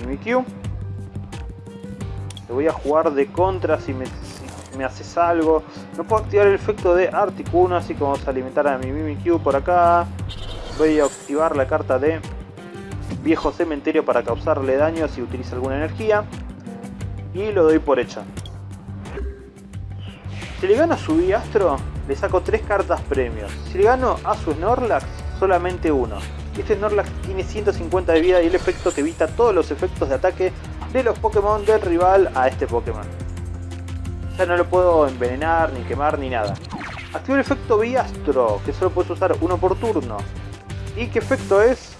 Mimikyu. Te voy a jugar de contra si me, si me haces algo. No puedo activar el efecto de Articuno, así que vamos a alimentar a mi Mimikyu por acá. Voy a activar la carta de Viejo Cementerio para causarle daño si utiliza alguna energía. Y lo doy por hecha. Si le gano a su Astro, le saco 3 cartas premios. Si le gano a su Snorlax, solamente uno. Este Snorlax tiene 150 de vida y el efecto que evita todos los efectos de ataque de los Pokémon del rival a este Pokémon. Ya no lo puedo envenenar, ni quemar, ni nada. Activo el efecto Biastro, que solo puedes usar uno por turno. ¿Y qué efecto es?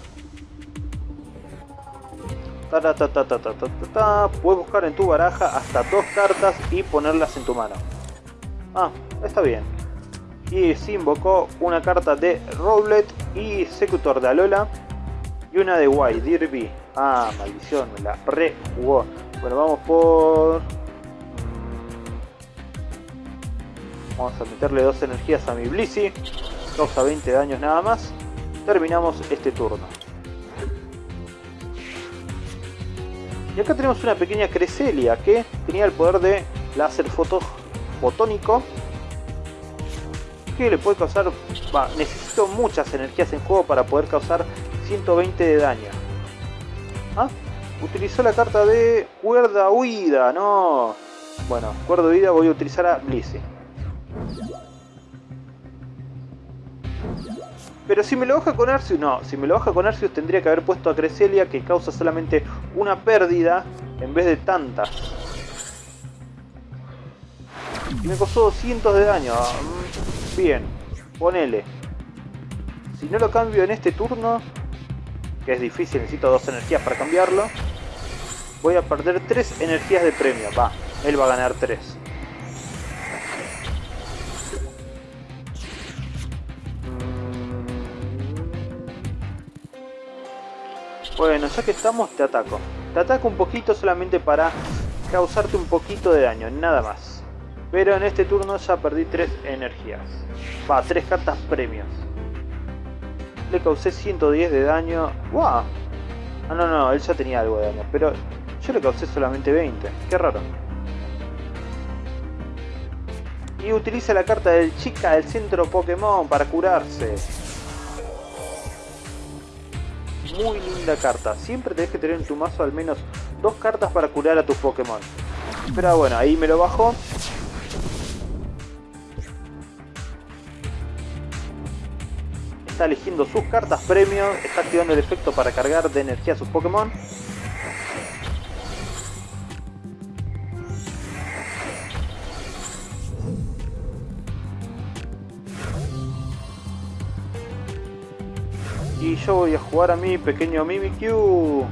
Puedes buscar en tu baraja hasta dos cartas y ponerlas en tu mano. Ah, está bien. Y se invocó una carta de Rowlet y Secutor de Alola. Y una de White, Dirby. Ah, maldición, me la rejugó. Bueno, vamos por... Vamos a meterle dos energías a mi Blissey. Causa 20 daños nada más. Terminamos este turno. Y acá tenemos una pequeña Creselia que tenía el poder de láser foto fotónico que le puede causar necesito muchas energías en juego para poder causar 120 de daño ¿Ah? utilizó la carta de cuerda huida no bueno cuerda huida voy a utilizar a Blissey pero si me lo baja con Arceus, no, si me lo baja con Arceus tendría que haber puesto a Creselia que causa solamente una pérdida en vez de tantas. Y me costó 200 de daño. Mm, bien, ponele. Si no lo cambio en este turno, que es difícil, necesito dos energías para cambiarlo, voy a perder 3 energías de premio. Va, él va a ganar 3. Mm. Bueno, ya que estamos, te ataco. Te ataco un poquito solamente para causarte un poquito de daño, nada más. Pero en este turno ya perdí 3 energías. Va, 3 cartas premios. Le causé 110 de daño. ¡Wow! Ah, no, no, él ya tenía algo de daño. Pero yo le causé solamente 20. Qué raro. Y utiliza la carta del chica del centro Pokémon para curarse. Muy linda carta. Siempre tenés que tener en tu mazo al menos dos cartas para curar a tus Pokémon. Pero bueno, ahí me lo bajo. Está eligiendo sus cartas premio, está activando el efecto para cargar de energía a sus Pokémon. Y yo voy a jugar a mi pequeño Mimikyu.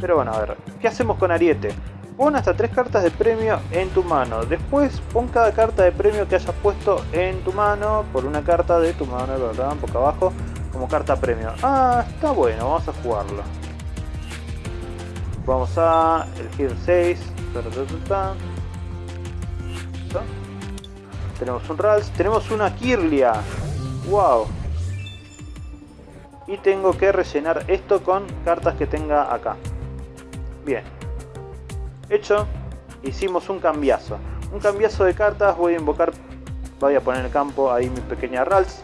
Pero bueno, a ver, ¿qué hacemos con Ariete? Pon hasta tres cartas de premio en tu mano. Después pon cada carta de premio que hayas puesto en tu mano por una carta de tu mano, ¿verdad? Poco abajo, como carta premio. Ah, está bueno, vamos a jugarlo. Vamos a elegir 6. Tenemos un Rals, tenemos una Kirlia. Wow. Y tengo que rellenar esto con cartas que tenga acá. Bien. Hecho, hicimos un cambiazo. Un cambiazo de cartas, voy a invocar Voy a poner el campo ahí mi pequeña Rals.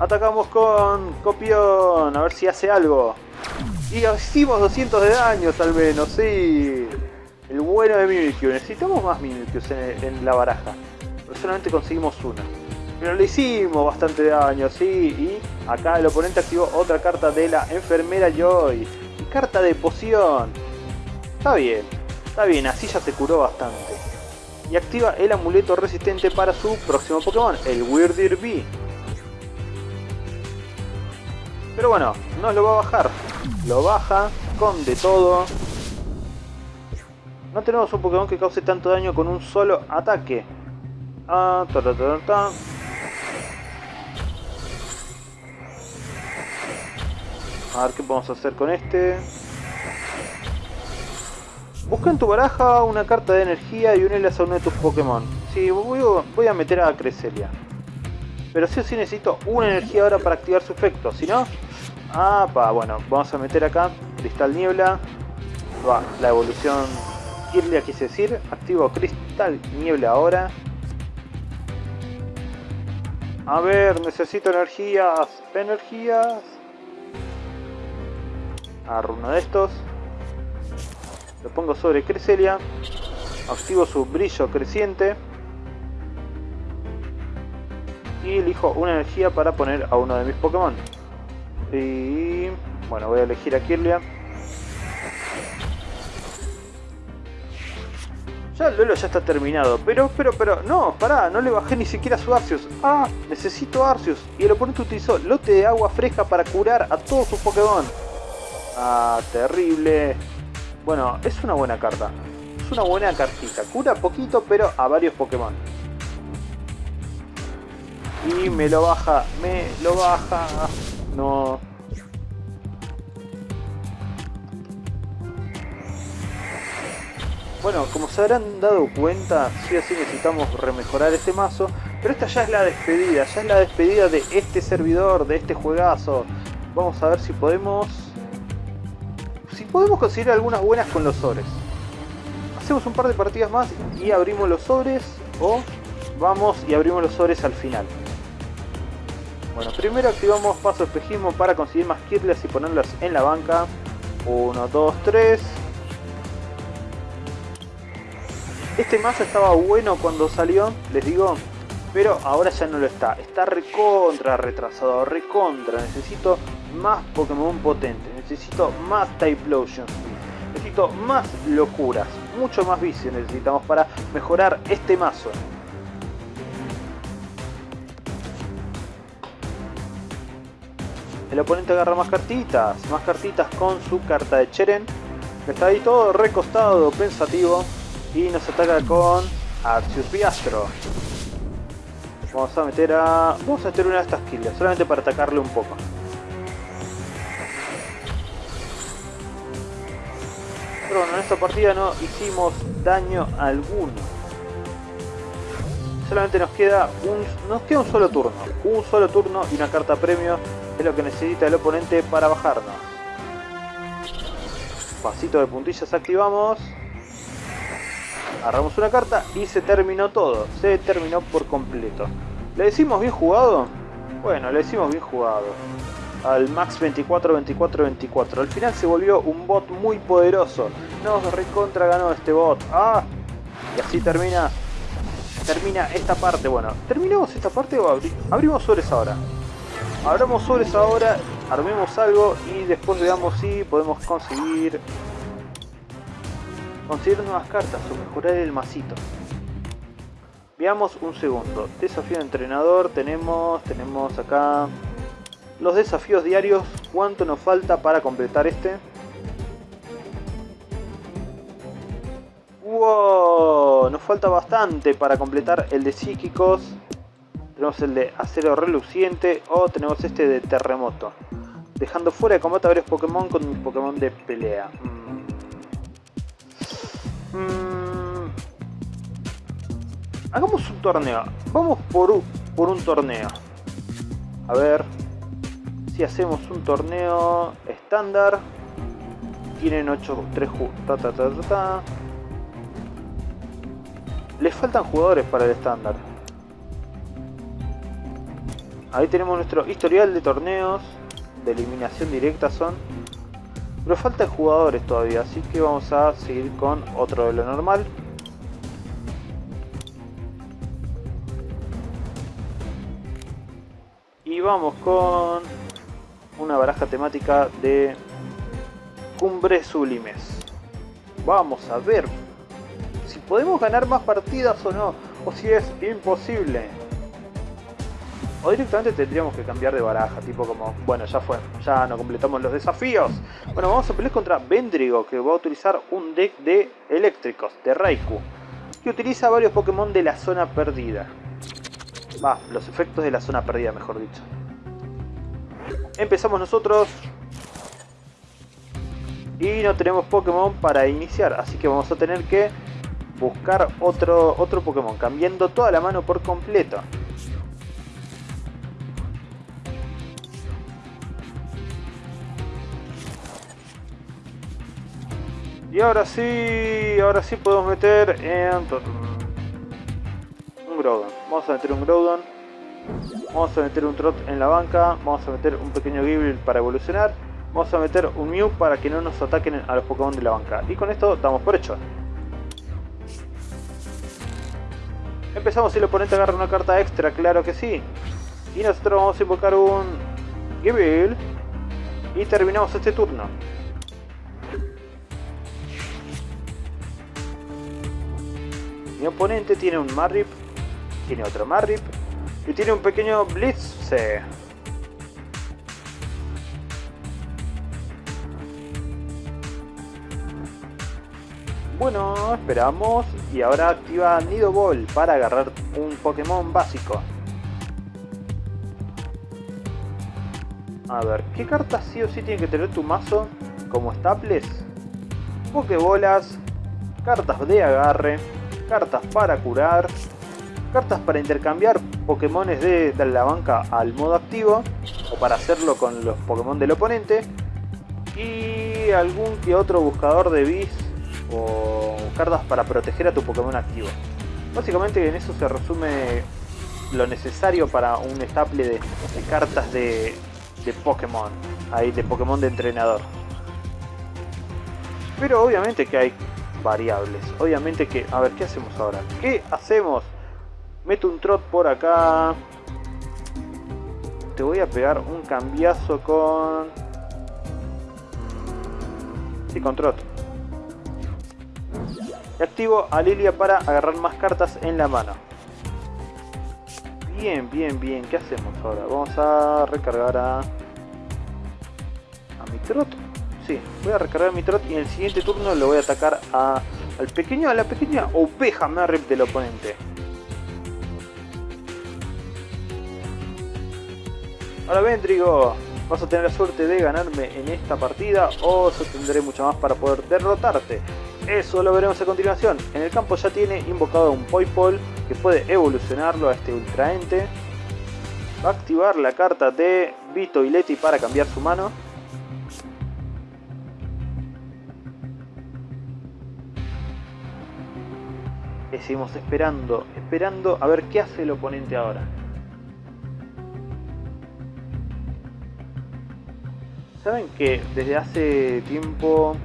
Atacamos con Copión, a ver si hace algo. Y hicimos 200 de daño al menos, sí. El bueno de Mimikyu. Necesitamos más Mimikyus en, en la baraja. Pero solamente conseguimos una. Pero le hicimos bastante daño, sí. Y acá el oponente activó otra carta de la enfermera Joy. Y carta de poción. Está bien, está bien, así ya se curó bastante. Y activa el amuleto resistente para su próximo Pokémon, el Weirdir B. Pero bueno, no lo va a bajar. Lo baja con de todo. No tenemos un Pokémon que cause tanto daño con un solo ataque. Ah, ta, ta, ta, ta. A ver qué podemos hacer con este. Busca en tu baraja una carta de energía y unelas a uno de tus Pokémon. Sí, voy, voy a meter a Creselia. Pero sí o sí necesito una energía ahora para activar su efecto. Si no... Ah, pa, bueno, vamos a meter acá Cristal Niebla. Va, la evolución Kirlia quise decir. Activo Cristal Niebla ahora. A ver, necesito energías. Energías. Agarro uno de estos. Lo pongo sobre Cresselia. Activo su brillo creciente. Y elijo una energía para poner a uno de mis Pokémon. Y bueno, voy a elegir a Kirlia. Ya el duelo ya está terminado, pero, pero, pero, no, pará, no le bajé ni siquiera su Arceus. Ah, necesito Arceus. Y el oponente utilizó lote de agua fresca para curar a todos sus Pokémon. Ah, terrible. Bueno, es una buena carta. Es una buena cartita. Cura poquito, pero a varios Pokémon. Y me lo baja, me lo baja. No. Bueno, como se habrán dado cuenta, sí o sí necesitamos remejorar este mazo. Pero esta ya es la despedida, ya es la despedida de este servidor, de este juegazo. Vamos a ver si podemos... Si podemos conseguir algunas buenas con los sobres. Hacemos un par de partidas más y abrimos los sobres. O vamos y abrimos los sobres al final. Bueno, primero activamos paso espejismo para conseguir más Kirlias y ponerlas en la banca. 1, 2, 3. Este mazo estaba bueno cuando salió, les digo, pero ahora ya no lo está. Está recontra retrasado, recontra. Necesito más Pokémon potentes, necesito más Typlosion necesito más locuras, mucho más vicio necesitamos para mejorar este mazo. El oponente agarra más cartitas, más cartitas con su carta de Cheren. Está ahí todo recostado, pensativo. Y nos ataca con Arceus Piastro. Vamos a meter a... Vamos a meter una de estas kills, solamente para atacarle un poco. Pero bueno, en esta partida no hicimos daño alguno. Solamente nos queda un, nos queda un solo turno. Un solo turno y una carta premio es lo que necesita el oponente para bajarnos. Pasito de puntillas activamos. Agarramos una carta y se terminó todo. Se terminó por completo. ¿Le decimos bien jugado? Bueno, le decimos bien jugado. Al Max 24, 24, 24. Al final se volvió un bot muy poderoso. Nos recontra ganó este bot. ¡Ah! Y así termina termina esta parte. Bueno, ¿terminamos esta parte o abrimos sobres ahora? Abramos sobres ahora, armemos algo y después veamos si podemos conseguir conseguir nuevas cartas o mejorar el masito. Veamos un segundo. Desafío de entrenador, tenemos, tenemos acá los desafíos diarios. ¿Cuánto nos falta para completar este? ¡Wow! Nos falta bastante para completar el de psíquicos. Tenemos el de acero reluciente o tenemos este de terremoto. Dejando fuera de combate a varios Pokémon con Pokémon de pelea. Mm. Mm. Hagamos un torneo. Vamos por por un torneo. A ver. Si hacemos un torneo estándar. Tienen 8, 3 ta. Les faltan jugadores para el estándar. Ahí tenemos nuestro historial de torneos. De eliminación directa son. Pero faltan jugadores todavía, así que vamos a seguir con otro de lo normal. Y vamos con una baraja temática de cumbres sublimes. Vamos a ver si podemos ganar más partidas o no, o si es imposible. O directamente tendríamos que cambiar de baraja, tipo como, bueno, ya fue, ya no completamos los desafíos. Bueno, vamos a pelear contra Vendrigo, que va a utilizar un deck de eléctricos, de Raikou, que utiliza varios Pokémon de la zona perdida. Va, los efectos de la zona perdida, mejor dicho. Empezamos nosotros. Y no tenemos Pokémon para iniciar, así que vamos a tener que buscar otro, otro Pokémon, cambiando toda la mano por completo. Y ahora sí, ahora sí podemos meter en... Un Groudon. Vamos a meter un Groudon. Vamos a meter un Trot en la banca. Vamos a meter un pequeño Gible para evolucionar. Vamos a meter un Mew para que no nos ataquen a los Pokémon de la banca. Y con esto damos por hecho. Empezamos si el oponente agarra una carta extra, claro que sí. Y nosotros vamos a invocar un Gible. Y terminamos este turno. Mi oponente tiene un Marrip, tiene otro Marrip y tiene un pequeño Blitz. Bueno, esperamos y ahora activa Nido Ball para agarrar un Pokémon básico. A ver, ¿qué cartas sí o sí tiene que tener tu mazo como staples? Pokébolas, cartas de agarre, cartas para curar, cartas para intercambiar Pokémones de, la banca al modo activo o para hacerlo con los Pokémon del oponente y algún que otro buscador de bis o cartas para proteger a tu Pokémon activo. Básicamente en eso se resume lo necesario para un estaple de, cartas de, de Pokémon, ahí de Pokémon de entrenador. Pero obviamente que hay variables. Obviamente que... A ver, ¿qué hacemos ahora? ¿Qué hacemos? Meto un trot por acá. Te voy a pegar un cambiazo con... Sí, con trot. Activo a Lilia para agarrar más cartas en la mano. Bien, bien, bien. ¿Qué hacemos ahora? Vamos a recargar a... A mi trot Sí, voy a recargar mi trot y en el siguiente turno lo voy a atacar a, al pequeño, a la pequeña oveja Merrip del oponente. Ahora Vendrigo, vas a tener la suerte de ganarme en esta partida o yo tendré mucho más para poder derrotarte. Eso lo veremos a continuación. En el campo ya tiene invocado un Poipol que puede evolucionarlo a este Ultraente. Va a activar la carta de Vito y Leti para cambiar su mano. seguimos esperando, esperando a ver qué hace el oponente ahora. Saben que desde hace tiempo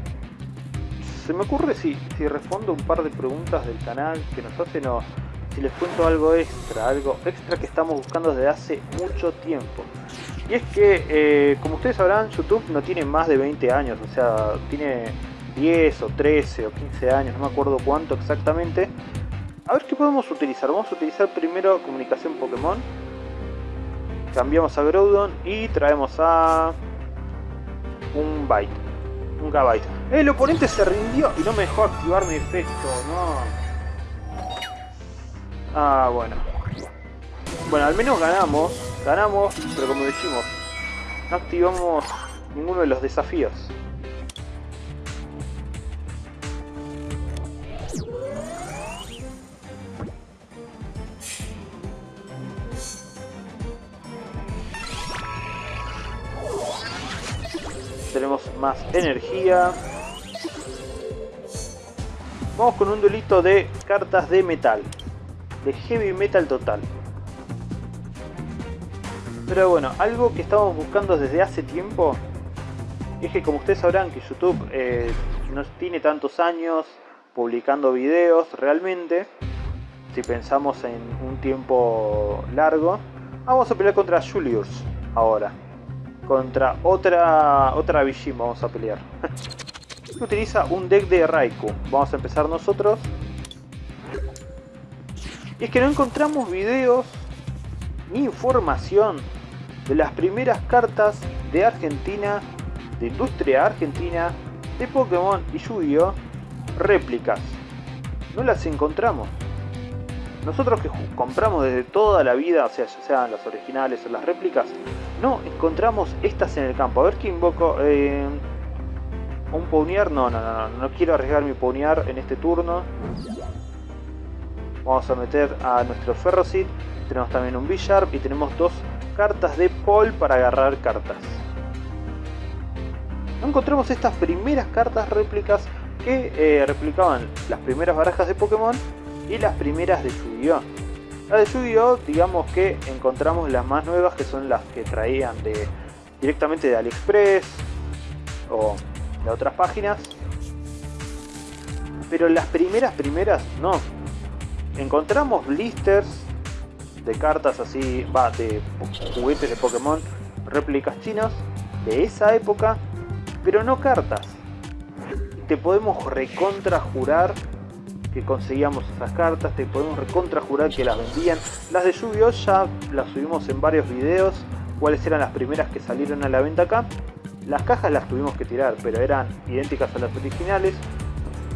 se me ocurre si, si respondo un par de preguntas del canal que nos hacen o si les cuento algo extra, algo extra que estamos buscando desde hace mucho tiempo. Y es que, eh, como ustedes sabrán, YouTube no tiene más de 20 años, o sea, tiene 10 o 13 o 15 años, no me acuerdo cuánto exactamente, a ver qué podemos utilizar. Vamos a utilizar primero comunicación Pokémon. Cambiamos a Groudon y traemos a un Byte. Un Gabite. El oponente se rindió y no me dejó activar mi efecto, no. Ah, bueno. Bueno, al menos ganamos. Ganamos, pero como decimos, no activamos ninguno de los desafíos. Tenemos más energía. Vamos con un duelito de cartas de metal. De heavy metal total. Pero bueno, algo que estamos buscando desde hace tiempo es que como ustedes sabrán que YouTube eh, no tiene tantos años publicando videos realmente, si pensamos en un tiempo largo, vamos a pelear contra Julius ahora. Contra otra otra Vishim vamos a pelear. Utiliza un deck de Raikou. Vamos a empezar nosotros. Y es que no encontramos videos ni información de las primeras cartas de Argentina, de industria argentina, de Pokémon y Yu-Gi-Oh! réplicas. No las encontramos. Nosotros que compramos desde toda la vida, o sea, ya sean las originales o las réplicas, no encontramos estas en el campo. A ver qué invoco. Eh, un Pawnier, no, no, no, no, no quiero arriesgar mi Pawnier en este turno. Vamos a meter a nuestro Ferrocid. Tenemos también un Bisharp y tenemos dos cartas de Paul para agarrar cartas. No encontramos estas primeras cartas réplicas que eh, replicaban las primeras barajas de Pokémon y las primeras de Yu-Gi-Oh! Las de Yu-Gi-Oh! digamos que encontramos las más nuevas que son las que traían de directamente de AliExpress o de otras páginas. Pero las primeras primeras no. Encontramos blisters de cartas así, va, de juguetes de Pokémon, réplicas chinos de esa época, pero no cartas. Te podemos recontra jurar que conseguíamos esas cartas, te podemos recontra jurar que las vendían. Las de yu ya las subimos en varios videos, cuáles eran las primeras que salieron a la venta acá. Las cajas las tuvimos que tirar, pero eran idénticas a las originales,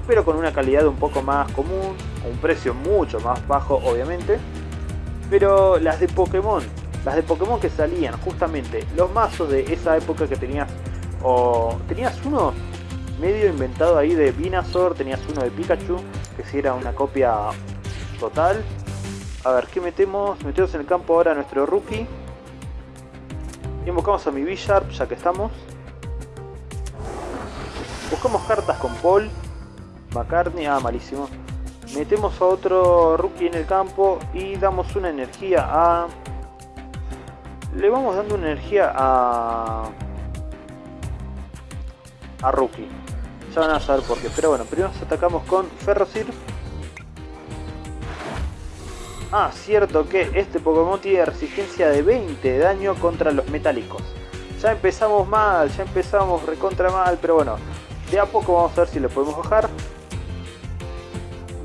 pero con una calidad un poco más común, un precio mucho más bajo obviamente. Pero las de Pokémon, las de Pokémon que salían justamente, los mazos de esa época que tenías, o tenías uno medio inventado ahí de Venusaur, tenías uno de Pikachu, que si era una copia total. A ver, ¿qué metemos? Metemos en el campo ahora nuestro rookie. Invocamos a mi Bisharp, ya que estamos. Buscamos cartas con Paul. McCartney, ah, malísimo. Metemos a otro rookie en el campo y damos una energía a... Le vamos dando una energía a... A rookie. Van a saber por qué. Pero bueno, primero nos atacamos con Ferrocir. Ah, cierto que este Pokémon tiene resistencia de 20 de daño contra los metálicos. Ya empezamos mal, ya empezamos recontra mal, pero bueno, de a poco vamos a ver si le podemos bajar.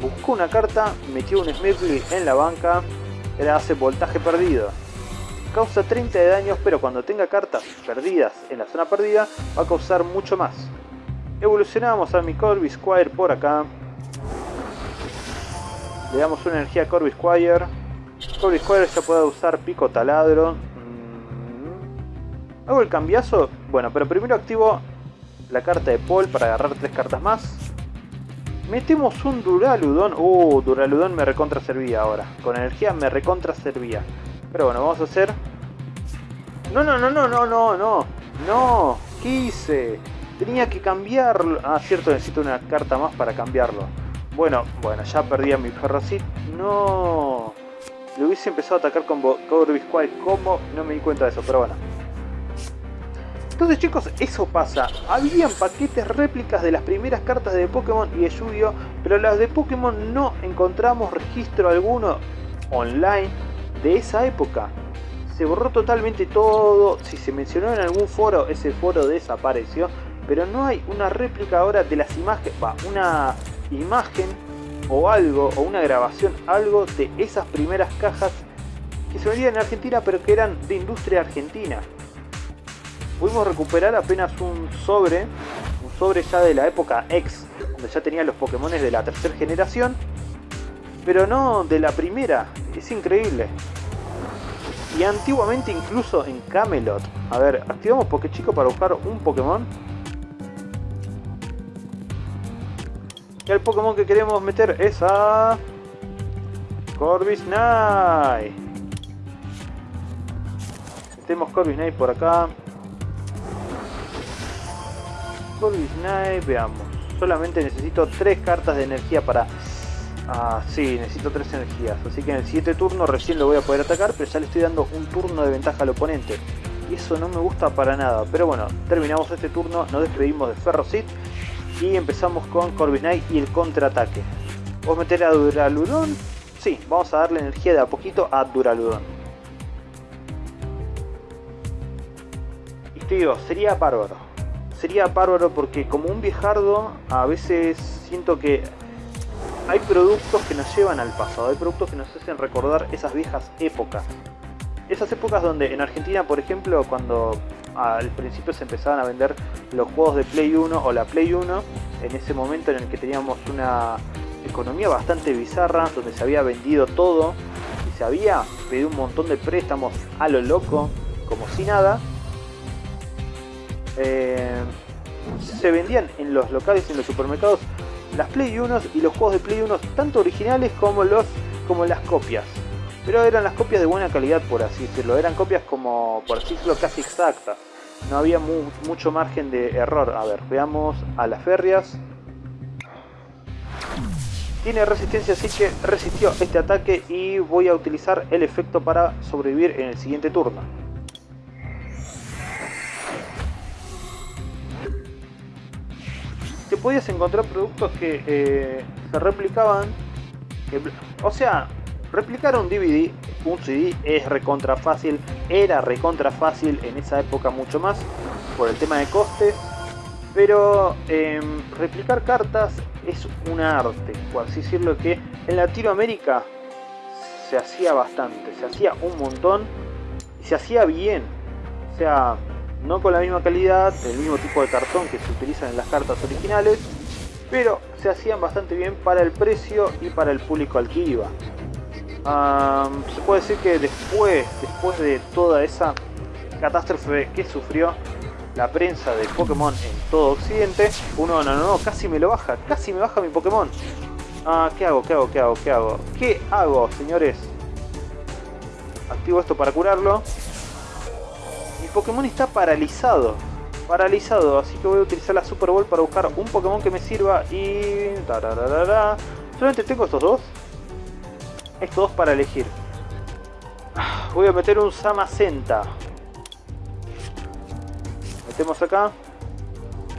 Buscó una carta, metió un Smirgly en la banca, le hace voltaje perdido. Causa 30 de daños, pero cuando tenga cartas perdidas en la zona perdida, va a causar mucho más. Evolucionamos a mi Corvisquire por acá. Le damos una energía a Corvisquire. Corvisquire ya puede usar pico taladro. Mm. ¿Hago el cambiazo? Bueno, pero primero activo la carta de Paul para agarrar tres cartas más. Metemos un Duraludon. Uh, Duraludon me recontra servía ahora. Con energía me recontra servía. Pero bueno, vamos a hacer... No, no, no, no, no, no, no. No, ¿qué hice? Tenía que cambiarlo. Ah, cierto, necesito una carta más para cambiarlo. Bueno, bueno, ya perdí a mi Ferrocit. No. Le hubiese empezado a atacar con Corvisquire. ¿Cómo? No me di cuenta de eso, pero bueno. Entonces chicos, eso pasa. Habían paquetes réplicas de las primeras cartas de Pokémon y de Yu-Gi-Oh! Pero las de Pokémon no encontramos registro alguno online de esa época. Se borró totalmente todo. Si se mencionó en algún foro, ese foro desapareció. Pero no hay una réplica ahora de las imágenes. Va, una imagen o algo, o una grabación, algo de esas primeras cajas que se vendían en Argentina pero que eran de industria argentina pudimos recuperar apenas un sobre, un sobre ya de la época X, donde ya tenía los Pokémon de la tercera generación, pero no de la primera, es increíble. Y antiguamente incluso en Camelot, a ver, activamos Chico para buscar un Pokémon. El Pokémon que queremos meter es a... Corvisnite. Metemos Corvisnite por acá. Corvisnite, veamos. Solamente necesito tres cartas de energía para Ah, sí, necesito tres energías. Así que en el siguiente turno recién lo voy a poder atacar, pero ya le estoy dando un turno de ventaja al oponente. Y eso no me gusta para nada. Pero bueno, terminamos este turno, nos despedimos de Ferrocit y empezamos con Corvus Knight y el contraataque. ¿Vos meter a Duraludon? Sí, vamos a darle energía de a poquito a Duraludon. Y te digo, sería bárbaro. Sería bárbaro porque como un viejardo a veces siento que hay productos que nos llevan al pasado, hay productos que nos hacen recordar esas viejas épocas. Esas épocas donde en Argentina, por ejemplo, cuando al principio se empezaban a vender los juegos de Play 1 o la Play 1, en ese momento en el que teníamos una economía bastante bizarra, donde se había vendido todo y se había pedido un montón de préstamos a lo loco, como si nada, eh, se vendían en los locales en los supermercados las Play 1 y los juegos de Play 1 tanto originales como los como las copias. Pero eran las copias de buena calidad por así decirlo, eran copias como por así decirlo casi exactas. No había mucho margen de error. A ver, veamos a las férreas. Tiene resistencia, así que resistió este ataque y voy a utilizar el efecto para sobrevivir en el siguiente turno. te podías encontrar productos que eh, se replicaban. o sea, replicar un DVD, un CD es recontra fácil, era recontra fácil en esa época mucho más por el tema de costes. Pero em, replicar cartas es un arte, por así decirlo, que en Latinoamérica se hacía bastante, se hacía un montón y se hacía bien. O sea, no con la misma calidad, el mismo tipo de cartón que se utilizan en las cartas originales, pero se hacían bastante bien para el precio y para el público al que iba. Se puede decir que después, después de toda esa catástrofe que sufrió la prensa de Pokémon en todo Occidente, uno no, no, no, casi me lo baja, casi me baja mi Pokémon. Ah, ¿qué hago? ¿Qué hago? ¿Qué hago? ¿Qué hago? ¿Qué hago, señores? Activo esto para curarlo. Pokémon está paralizado. Paralizado, así que voy a utilizar la Super Bowl para buscar un Pokémon que me sirva y... Solamente tengo estos dos. Estos dos para elegir. Voy a meter un Samacenta. Metemos acá.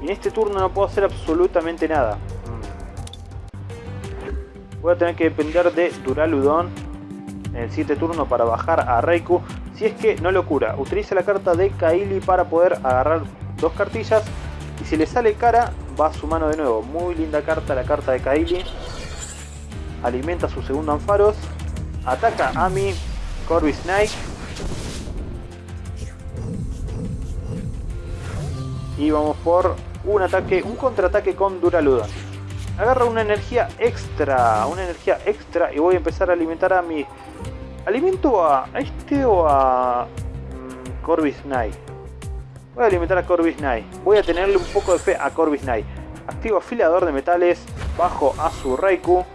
Y en este turno no puedo hacer absolutamente nada. Voy a tener que depender de Duraludon en el siguiente turno para bajar a Raikou. Si es que no lo cura, utiliza la carta de Kaili para poder agarrar dos cartillas. Y si le sale cara, va a su mano de nuevo. Muy linda carta la carta de Kaili. Alimenta su segundo Anfaros. Ataca a mi Corby Snake. Y vamos por un ataque, un contraataque con Duraludon. Agarra una energía extra, una energía extra y voy a empezar a alimentar a mi ¿Alimento a este o a mm, Knight? Voy a alimentar a Corvus Knight. Voy a tenerle un poco de fe a Corvus Knight. Activo afilador de metales. Bajo a su Raikou.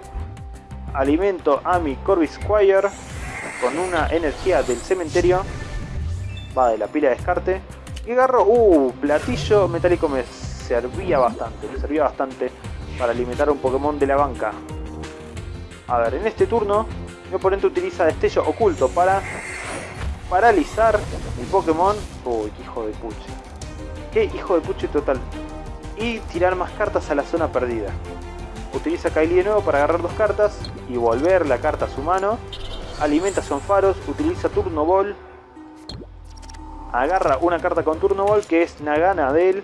Alimento a mi Corvus Squire. Con una energía del cementerio. Va de la pila de descarte. Y agarro... Uh, platillo metálico me servía bastante. Me servía bastante para alimentar a un Pokémon de la banca. A ver, en este turno mi oponente utiliza destello oculto para paralizar mi Pokémon. Uy, qué hijo de puche. Qué hijo de puche total. Y tirar más cartas a la zona perdida. Utiliza Kylie de nuevo para agarrar dos cartas y volver la carta a su mano. Alimenta son faros, utiliza Turno Ball. Agarra una carta con Turno Ball que es Nagana de él.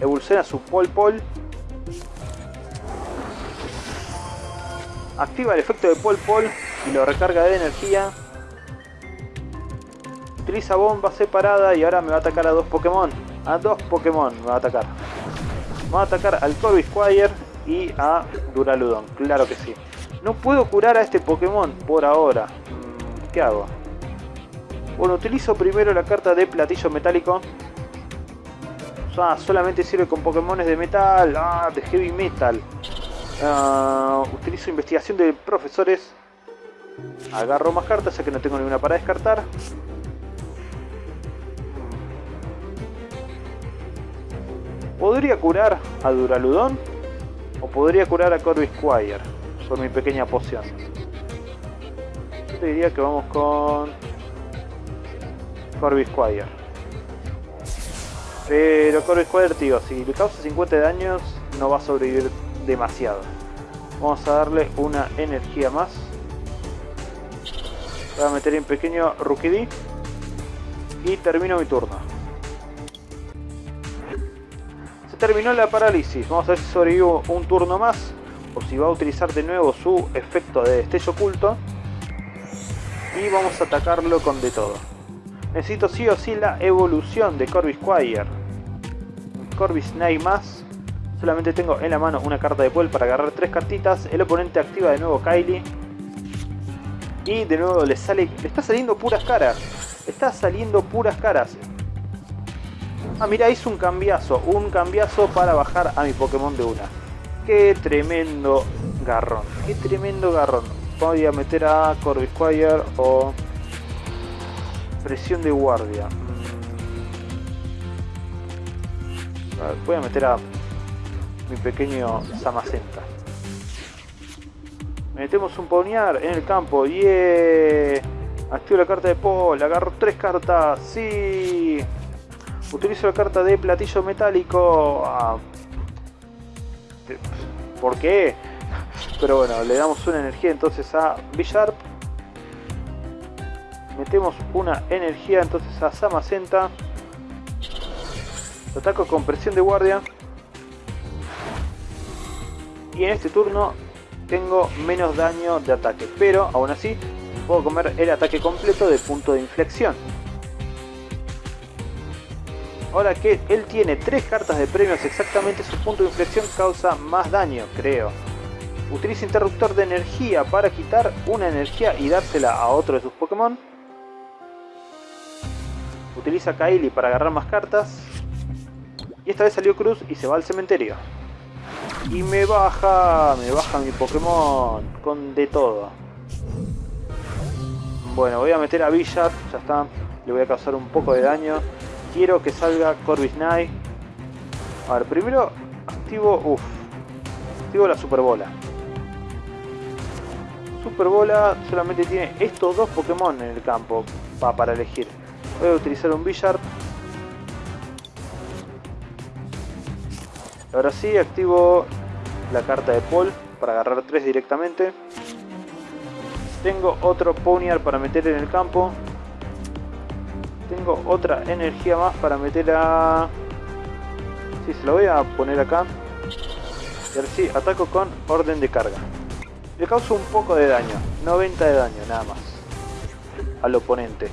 Evoluciona su Pol Pol Activa el efecto de Pol Pol y lo recarga de energía. Utiliza bomba separada y ahora me va a atacar a dos Pokémon. A dos Pokémon me va a atacar. Va a atacar al Corby Squire y a Duraludon. Claro que sí. No puedo curar a este Pokémon por ahora. Mm, ¿Qué hago? Bueno, utilizo primero la carta de platillo metálico. Ah, solamente sirve con Pokémon de metal. Ah, de heavy metal. Ah, utilizo investigación de profesores. Agarro más cartas ya que no tengo ninguna para descartar. ¿Podría curar a Duraludon? ¿O podría curar a Corby Squire? por mi pequeña poción. Yo te diría que vamos con Corby Squire. Pero Corby Squire, tío, si le causa 50 de daños, no va a sobrevivir demasiado. Vamos a darle una energía más. Voy a meter en pequeño Rookie Y termino mi turno. Terminó la parálisis. Vamos a ver si sobrevivo un turno más. O si va a utilizar de nuevo su efecto de destello oculto. Y vamos a atacarlo con de todo. Necesito sí o sí la evolución de Corby Squire. Corby Snake más. Solamente tengo en la mano una carta de Puel para agarrar tres cartitas. El oponente activa de nuevo Kylie. Y de nuevo le sale. Le está saliendo puras caras. Está saliendo puras caras. Ah, mira, hizo un cambiazo. Un cambiazo para bajar a mi Pokémon de una. Qué tremendo garrón. Qué tremendo garrón. Voy a meter a Squire o presión de guardia. Mm. Voy a meter a mi pequeño Samacenta. Metemos un poniar en el campo. ¡Yeah! Activo la carta de Paul. Agarro tres cartas. ¡Sí! Utilizo la carta de platillo metálico. Ah. ¿Por qué? Pero bueno, le damos una energía entonces a Bisharp. Metemos una energía entonces a Samacenta. Ataco con presión de guardia. Y en este turno tengo menos daño de ataque. Pero aún así puedo comer el ataque completo de punto de inflexión. Ahora que él tiene tres cartas de premios exactamente su punto de inflexión causa más daño, creo. Utiliza interruptor de energía para quitar una energía y dársela a otro de sus Pokémon. Utiliza Kaili para agarrar más cartas. Y esta vez salió Cruz y se va al cementerio. Y me baja, me baja mi Pokémon con de todo. Bueno, voy a meter a Villar, ya está. Le voy a causar un poco de daño. Quiero que salga Corvisnay. A ver, primero activo, uff, activo la Super Bola. Super Bola solamente tiene estos dos Pokémon en el campo para elegir. Voy a utilizar un Billard. Ahora sí, activo la carta de Paul para agarrar tres directamente. Tengo otro Ponyard para meter en el campo. Tengo otra energía más para meter a... Sí, se lo voy a poner acá. Y ahora sí, ataco con orden de carga. Le causo un poco de daño, 90 de daño nada más al oponente.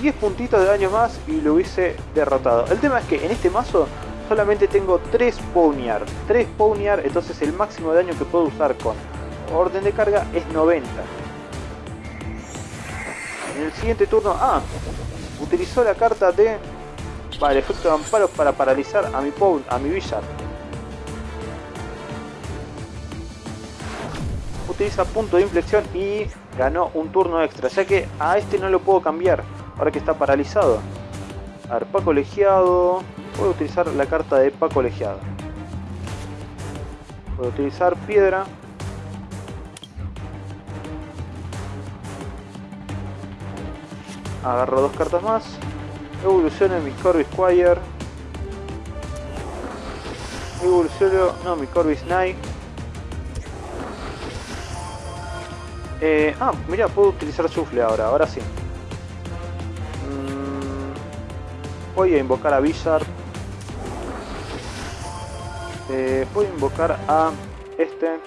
10 puntitos de daño más y lo hubiese derrotado. El tema es que en este mazo solamente tengo 3 Ponyard. 3 Ponyard, entonces el máximo de daño que puedo usar con orden de carga es 90. En el siguiente turno, ah, utilizó la carta de... Vale, el efecto de amparo para paralizar a mi, a mi Villard. utiliza punto de inflexión y ganó un turno extra, ya que a este no lo puedo cambiar, ahora que está paralizado. A ver, Paco Legiado, puedo utilizar la carta de Paco Legiado. Puedo utilizar piedra. Agarro dos cartas más. Evoluciono mi Corby Squire. Evoluciono, no, mi Corby Snake Eh, ah, mira, puedo utilizar Sufle ahora, ahora sí. Mm, voy a invocar a Bizarre. Eh, voy a invocar a este.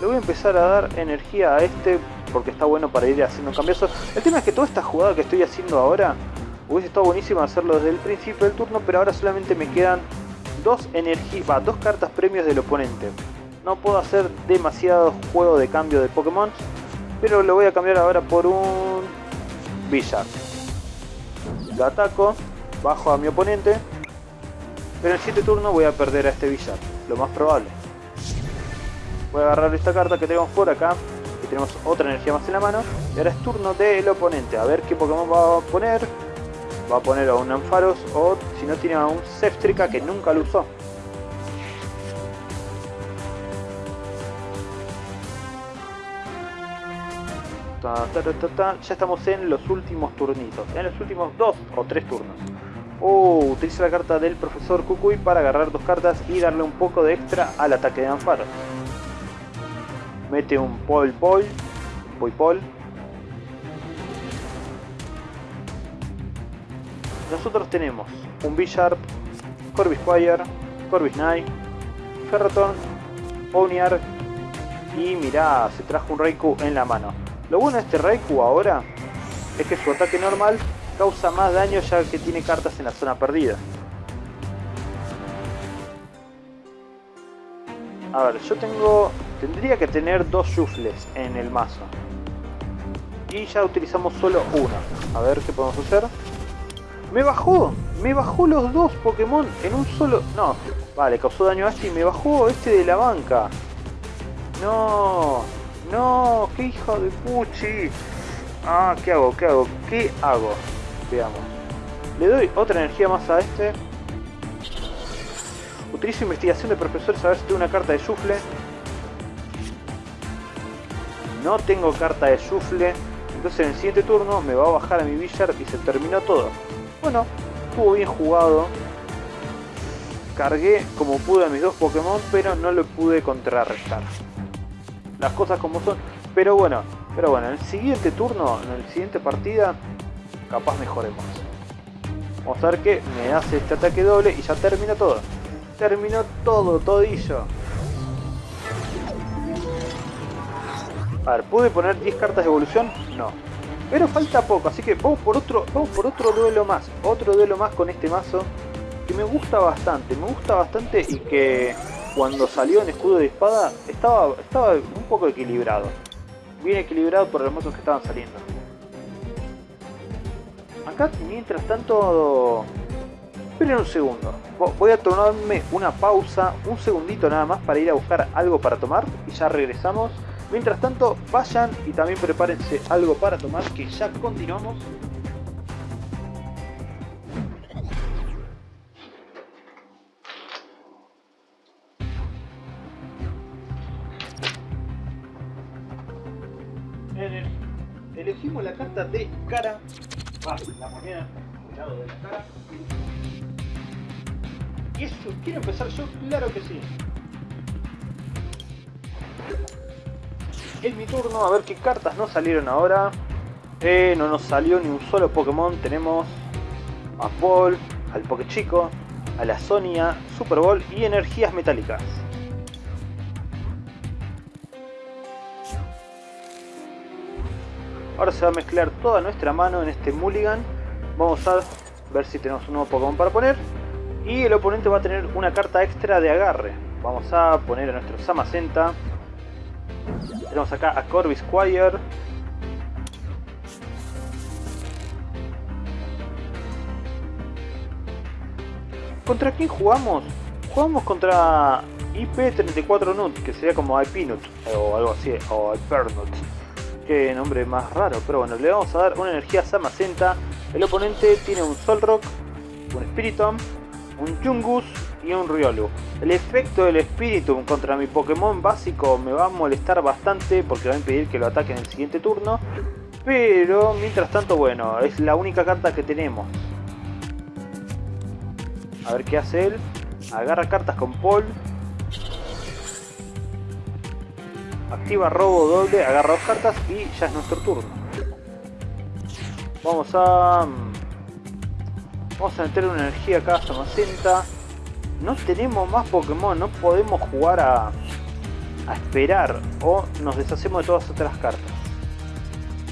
Le voy a empezar a dar energía a este porque está bueno para ir haciendo cambios. El tema es que toda esta jugada que estoy haciendo ahora hubiese estado buenísimo hacerlo desde el principio del turno, pero ahora solamente me quedan dos energías, dos cartas premios del oponente. No puedo hacer demasiado juego de cambio de Pokémon. Pero lo voy a cambiar ahora por un Villar. Lo ataco, bajo a mi oponente. Pero en el siguiente turno voy a perder a este Villar. Lo más probable. Voy a agarrar esta carta que tenemos por acá tenemos otra energía más en la mano. Y ahora es turno del oponente, a ver qué Pokémon va a poner. Va a poner a un Ampharos o si no tiene a un Ceftrica que nunca lo usó. Ta, ta, ta, ya estamos en los últimos turnitos, en los últimos dos o tres turnos. Oh, utiliza la carta del profesor Kukui para agarrar dos cartas y darle un poco de extra al ataque de Ampharos. Mete un Pol Pol, Pol Pol. Nosotros tenemos un B-Sharp, Corby Squire, Corby Knight, Ferroton, Ponyard y mirá, se trajo un Raikou en la mano. Lo bueno de este Raikou ahora es que su ataque normal causa más daño ya que tiene cartas en la zona perdida. A ver, yo tengo... Tendría que tener dos Shuffles en el mazo. Y ya utilizamos solo uno. A ver qué podemos hacer. ¡Me bajó! ¡Me bajó los dos Pokémon en un solo... No, vale, causó daño a este me bajó este de la banca. No, no, qué hijo de puchi. Ah, ¿qué hago? ¿Qué hago? ¿Qué hago? Veamos. Le doy otra energía más a este. Utilizo investigación de profesores a ver si tengo una carta de sufle. No tengo carta de sufle. Entonces en el siguiente turno me va a bajar a mi Villar y se terminó todo. Bueno, estuvo bien jugado. Cargué como pude a mis dos Pokémon, pero no lo pude contrarrestar. Las cosas como son. Pero bueno, pero bueno, en el siguiente turno, en el siguiente partida, capaz mejoremos. Vamos a ver que me hace este ataque doble y ya termina todo. Terminó todo, todillo. A ver, ¿pude poner 10 cartas de evolución? No. Pero falta poco, así que vamos por otro, vamos por otro duelo más. Otro duelo más con este mazo que me gusta bastante. Me gusta bastante y que cuando salió en escudo de espada estaba, estaba un poco equilibrado. Bien equilibrado por los mazos que estaban saliendo acá mientras tanto... Esperen un segundo. Voy a tomarme una pausa, un segundito nada más para ir a buscar algo para tomar y ya regresamos. Mientras tanto, vayan y también prepárense algo para tomar que ya continuamos. Elegimos la carta de cara la moneda lado de la cara. ¿Y eso? ¿Quiero empezar yo? Claro que sí. Es mi turno, a ver qué cartas nos salieron ahora. Eh, no nos salió ni un solo Pokémon. Tenemos a Paul, al Poké Chico, a la Sonia, Super Bowl y energías metálicas. Ahora se va a mezclar toda nuestra mano en este mulligan. Vamos a ver si tenemos un nuevo Pokémon para poner. Y el oponente va a tener una carta extra de agarre. Vamos a poner a nuestro Samacenta. Tenemos acá a Corby Squire. ¿Contra quién jugamos? Jugamos contra IP34 Nut, que sería como IP Nut, o algo así, o Hypernut. Qué nombre más raro, pero bueno, le vamos a dar una energía Samacenta. El oponente tiene un Solrock, un Spiritomb, un Chungus y un Riolu. El efecto del Spiritomb contra mi Pokémon básico me va a molestar bastante porque va a impedir que lo ataque en el siguiente turno. Pero mientras tanto, bueno, es la única carta que tenemos. A ver qué hace él. Agarra cartas con Paul activa robo doble, agarra dos cartas y ya es nuestro turno. Vamos a... Mm, vamos a meter una energía acá, Samacenta. No tenemos más Pokémon, no podemos jugar a, a esperar o nos deshacemos de todas otras cartas.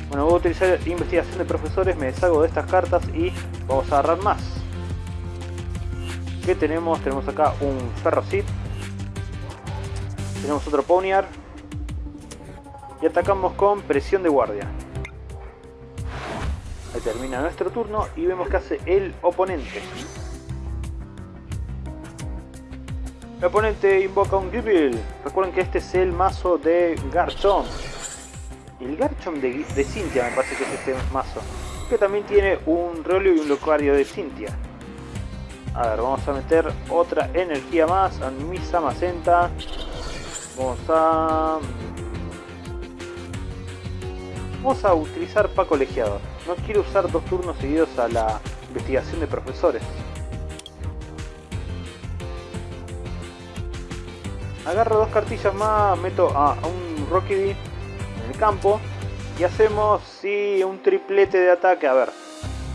Bueno, voy a utilizar investigación de profesores, me deshago de estas cartas y vamos a agarrar más. ¿Qué tenemos? Tenemos acá un Ferrocit. Tenemos otro Ponyard y atacamos con presión de guardia. Ahí termina nuestro turno y vemos que hace el oponente. El oponente invoca un Gible. Recuerden que este es el mazo de Garchomp. El Garchomp de, de Cynthia me parece que es este mazo. Que también tiene un Rolio y un Locario de Cynthia. A ver, vamos a meter otra energía más a mi Samacenta. Vamos a Vamos a utilizar Paco colegiado. No quiero usar dos turnos seguidos a la investigación de profesores. Agarro dos cartillas más, meto a, un Rocky D en el campo y hacemos sí, un triplete de ataque. A ver,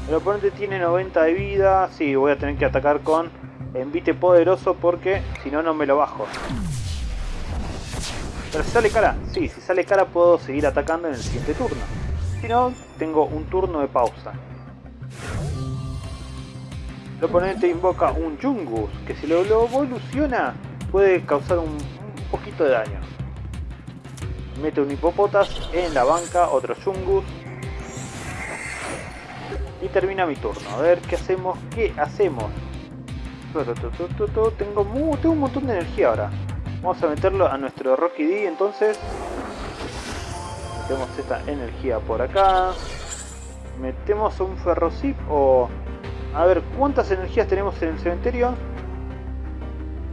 el oponente tiene 90 de vida. Sí, voy a tener que atacar con envite poderoso porque si no, no me lo bajo. Pero si sale cara, sí, si sale cara puedo seguir atacando en el siguiente turno. Si no, tengo un turno de pausa. El oponente invoca un Jungus, que si lo, evoluciona puede causar un, poquito de daño. Mete un hipopotas en la banca, otro Jungus. Y termina mi turno. A ver qué hacemos, qué hacemos. Tengo, tengo un montón de energía ahora. Vamos a meterlo a nuestro Rocky D entonces. Metemos esta energía por acá. Metemos un ferrocip o... A ver, ¿cuántas energías tenemos en el cementerio?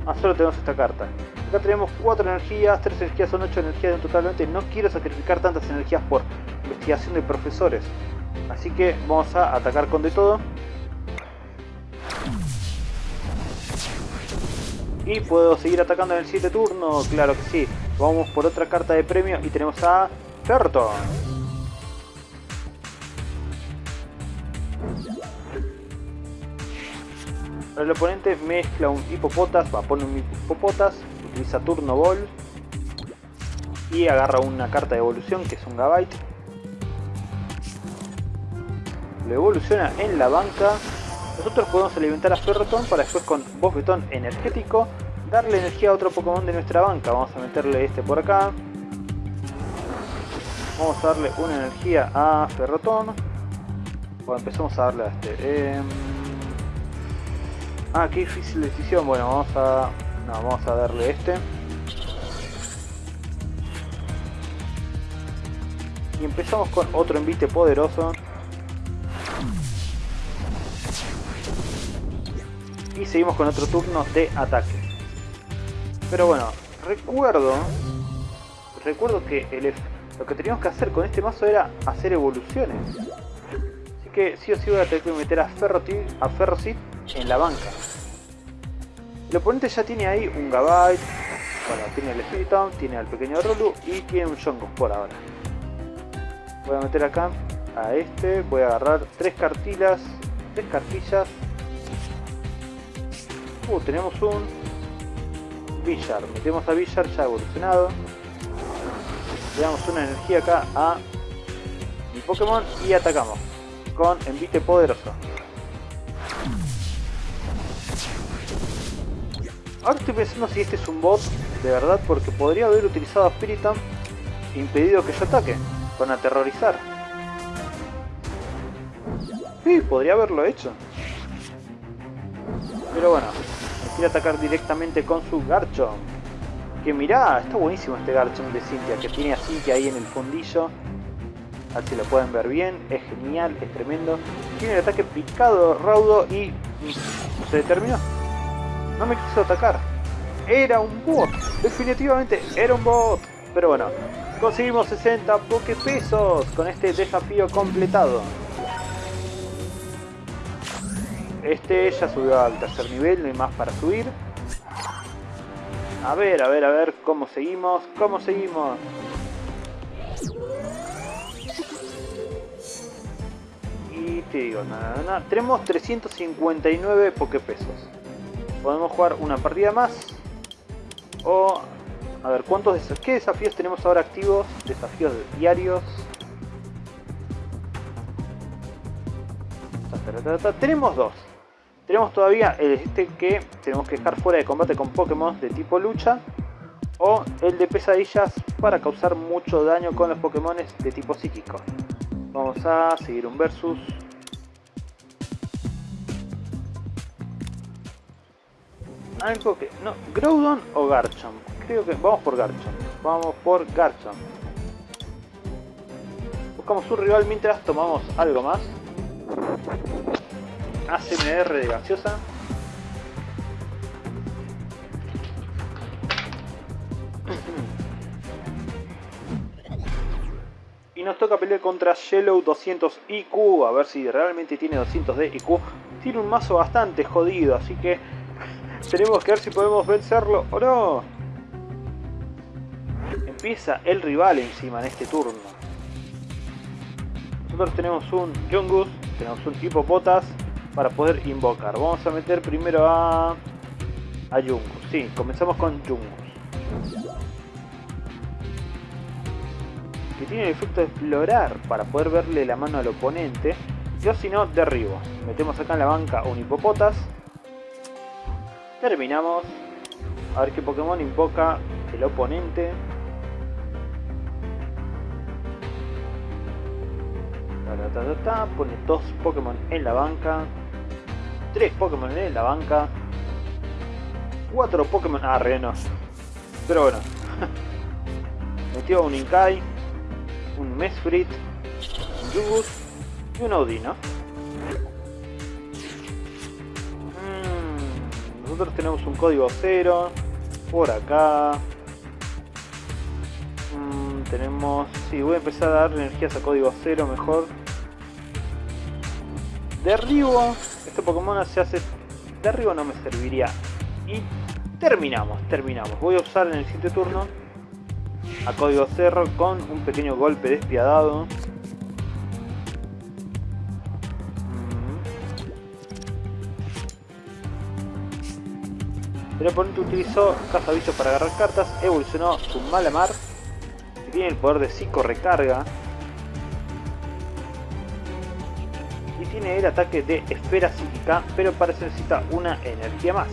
Ah, solo tenemos esta carta. Acá tenemos 4 energías, 3 energías son 8 energías totalmente. No quiero sacrificar tantas energías por investigación de profesores. Así que vamos a atacar con de todo. Y puedo seguir atacando en el 7 turno, claro que sí. Vamos por otra carta de premio y tenemos a Ferton. El oponente mezcla un hipopotas, va a poner un hipopotas, utiliza turno ball y agarra una carta de evolución que es un Gabite. Lo evoluciona en la banca nosotros podemos alimentar a Ferroton para después con bofetón energético darle energía a otro Pokémon de nuestra banca. Vamos a meterle este por acá. Vamos a darle una energía a Ferroton. Bueno, empezamos a darle a este. Em, ah, qué difícil decisión. Bueno, vamos a... No, vamos a darle este. Y empezamos con otro envite poderoso. y seguimos con otro turno de ataque. Pero bueno, recuerdo recuerdo que lo que teníamos que hacer con este mazo era hacer evoluciones. Así que sí o sí voy a tener que meter a Ferrocid, a en la banca. El oponente ya tiene ahí un Gabite, bueno, tiene el Spiritomb, tiene al pequeño Rolu y tiene un Jongo por ahora. Voy a meter acá a este, voy a agarrar tres cartilas, tres cartillas Uh, tenemos un Villar. Metemos a Villar ya evolucionado. Le damos una energía acá a mi Pokémon y atacamos con envite poderoso. Ahora estoy pensando si este es un bot de verdad porque podría haber utilizado a Spiritomb e impedido que yo ataque con aterrorizar. Sí, podría haberlo hecho. Pero bueno, quiere atacar directamente con su Garchomp. Que mirá, está buenísimo este Garchomp de Cynthia, que tiene a Cynthia ahí en el fondillo. A ver si lo pueden ver bien, es genial, es tremendo. Tiene el ataque picado, raudo y... se terminó. No me quiso atacar. Era un bot, definitivamente era un bot. Pero bueno, conseguimos 60 pesos con este desafío completado. Este ya subió al tercer nivel, no hay más para subir. A ver, a ver, a ver cómo seguimos, cómo seguimos. Y te digo, nada, nada. Tenemos 359 pokepesos. Podemos jugar una partida más. O... A ver, ¿cuántos ¿qué desafíos tenemos ahora activos? Desafíos diarios. Tenemos dos. Tenemos todavía este que tenemos que dejar fuera de combate con Pokémon de tipo lucha. O el de pesadillas para causar mucho daño con los Pokémon de tipo psíquico. Vamos a seguir un versus. Algo que... No, Groudon o Garchomp. Creo que... Vamos por Garchomp. Vamos por Garchomp. Buscamos un rival mientras tomamos algo más. ACMR de gaseosa. Y nos toca pelear contra Yellow 200 IQ, a ver si realmente tiene 200 de IQ. Tiene un mazo bastante jodido, así que tenemos que ver si podemos vencerlo o no. Empieza el rival encima en este turno. Nosotros tenemos un Jungus, tenemos un tipo botas para poder invocar. Vamos a meter primero a, a Jungus. Sí, comenzamos con Jungus. Que tiene el efecto de explorar para poder verle la mano al oponente. Yo si no, derribo. Metemos acá en la banca un hipopotas. Terminamos. A ver qué Pokémon invoca el oponente. Pone dos Pokémon en la banca. Tres Pokémon en la banca. Cuatro Pokémon... Ah, re Pero bueno. Metió un Inkai. Un Mesfrit. Un Yugus. Y un Audino. Nosotros tenemos un código cero. Por acá. Mm, tenemos... Sí, voy a empezar a dar energías a código cero mejor. Derribo. Este Pokémon se hace... Derribo no me serviría. Y terminamos, terminamos. Voy a usar en el siguiente turno a código cerro con un pequeño golpe despiadado. El oponente utilizó cazaviso para agarrar cartas, evolucionó su Malamar, que tiene el poder de psico recarga, y tiene el ataque de esfera psíquica, pero para eso necesita una energía más.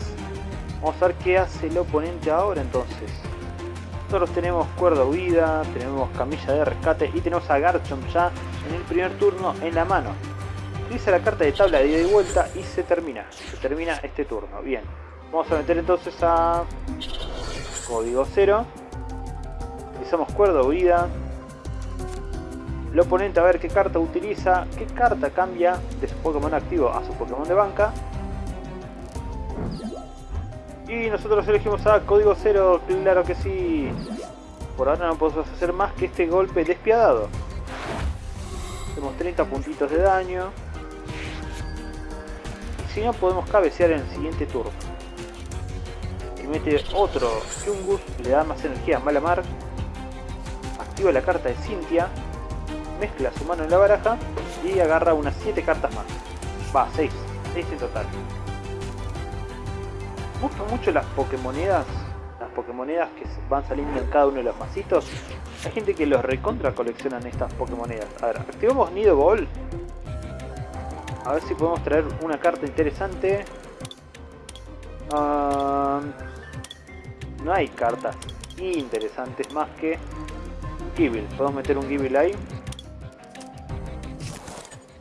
Vamos a ver qué hace el oponente ahora entonces. Nosotros tenemos cuerda huida, tenemos camilla de rescate y tenemos a Garchomp ya en el primer turno en la mano. Utiliza la carta de tabla de ida y vuelta y se termina. Se termina este turno. Bien. Vamos a meter entonces a código 0. Utilizamos cuerda huida. El oponente a ver qué carta utiliza, qué carta cambia de su Pokémon activo a su Pokémon de banca. Y nosotros elegimos a código 0, claro que sí. Por ahora no podemos hacer más que este golpe despiadado. Tenemos 30 puntitos de daño. Y si no podemos cabecear en el siguiente turno y mete otro Chungus, le da más energía a Malamar, activa la carta de Cynthia, mezcla su mano en la baraja y agarra unas 7 cartas más. Va, 6, 6 en total. Gustan mucho las Pokémonedas, las Pokémonedas que van saliendo en cada uno de los masitos. Hay gente que los recontra coleccionan estas Pokémonedas. A ver, activamos Nido Ball. A ver si podemos traer una carta interesante. Ah, no hay cartas interesantes más que Gible. Podemos meter un Gible ahí.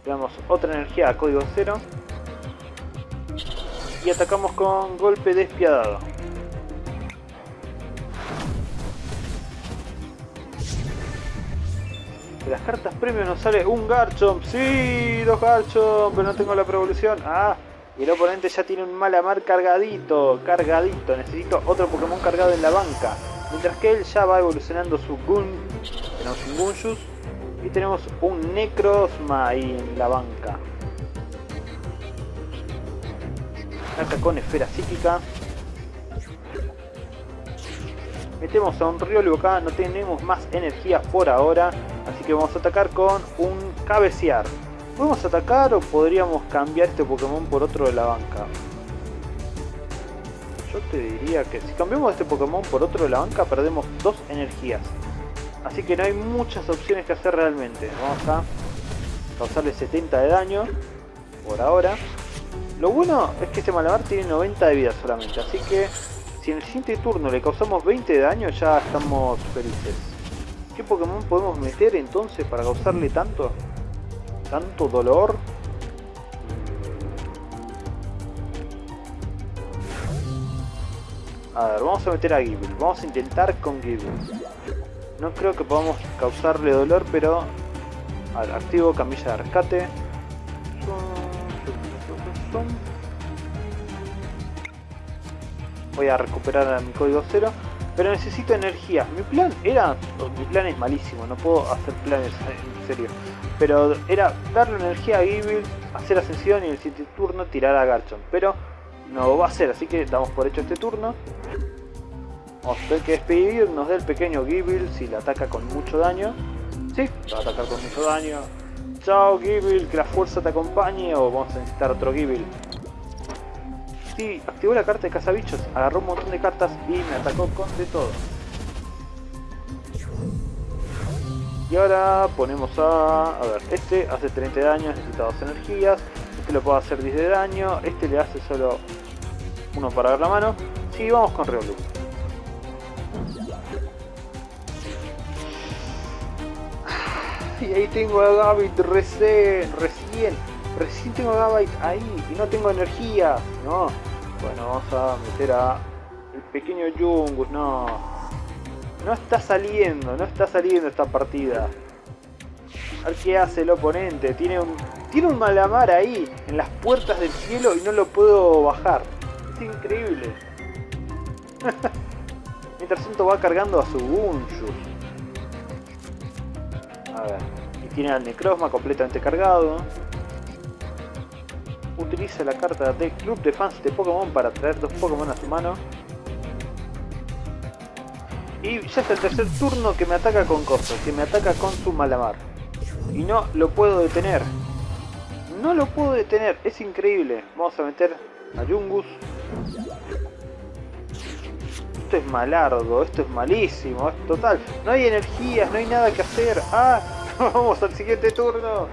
Veamos otra energía a código 0. Y atacamos con golpe despiadado. De las cartas premium nos sale un Garchomp. Sí, dos Garchomp, pero no tengo la prevolución. Ah, y el oponente ya tiene un Malamar cargadito, cargadito. Necesito otro Pokémon cargado en la banca. Mientras que él ya va evolucionando su Gun. Tenemos un Gunjus. Y tenemos un Necrozma ahí en la banca. Acá con esfera psíquica. Metemos a un Riolu acá, no tenemos más energía por ahora. Así que vamos a atacar con un cabecear. ¿Podemos atacar o podríamos cambiar este Pokémon por otro de la banca? Yo te diría que si cambiamos este Pokémon por otro de la banca perdemos dos energías. Así que no hay muchas opciones que hacer realmente. Vamos a causarle 70 de daño por ahora. Lo bueno es que este Malamar tiene 90 de vida solamente. Así que si en el siguiente turno le causamos 20 de daño ya estamos felices. ¿Qué Pokémon podemos meter entonces para causarle tanto? Tanto dolor. A ver, vamos a meter a Gible. Vamos a intentar con Gible. No creo que podamos causarle dolor, pero... A ver, activo camilla de rescate. Voy a recuperar mi código cero. Pero necesito energía. Mi plan era... Mi plan es malísimo, no puedo hacer planes en serio. Pero era darle energía a Gibil, hacer ascensión y el siguiente turno tirar a Garchomp. Pero no va a ser, así que damos por hecho este turno. Vamos a tener que despedirnos del pequeño Gibil si le ataca con mucho daño. Sí, va a atacar con mucho daño. Chao Gibil, que la fuerza te acompañe o vamos a necesitar otro Gibil. Sí, activó la carta de cazabichos, agarró un montón de cartas y me atacó con de todo. Y ahora ponemos a... A ver, este hace 30 de daño, necesita dos energías. Este lo puedo hacer 10 de daño. Este le hace solo uno para ver la mano. Sí, vamos con Reolu. Y ahí tengo a Gavit recién, recién, recién tengo Gavit ahí y no tengo energía. No, bueno, vamos a meter a el pequeño Jungus, no. No está saliendo, no está saliendo esta partida. A ver qué hace el oponente. Tiene un, tiene un malamar ahí, en las puertas del cielo y no lo puedo bajar. Es increíble. Mientras tanto va cargando a su Gunjus. A ver. Y tiene al Necrozma completamente cargado. Utiliza la carta de Club de Fans de Pokémon para traer dos Pokémon a su mano. Y ya es el tercer turno que me ataca con cosas, que me ataca con su Malamar. Y no lo puedo detener. No lo puedo detener, es increíble. Vamos a meter a Jungus. Esto es malardo, esto es malísimo, es total. No hay energías, no hay nada que hacer. ¡Ah! Vamos al siguiente turno.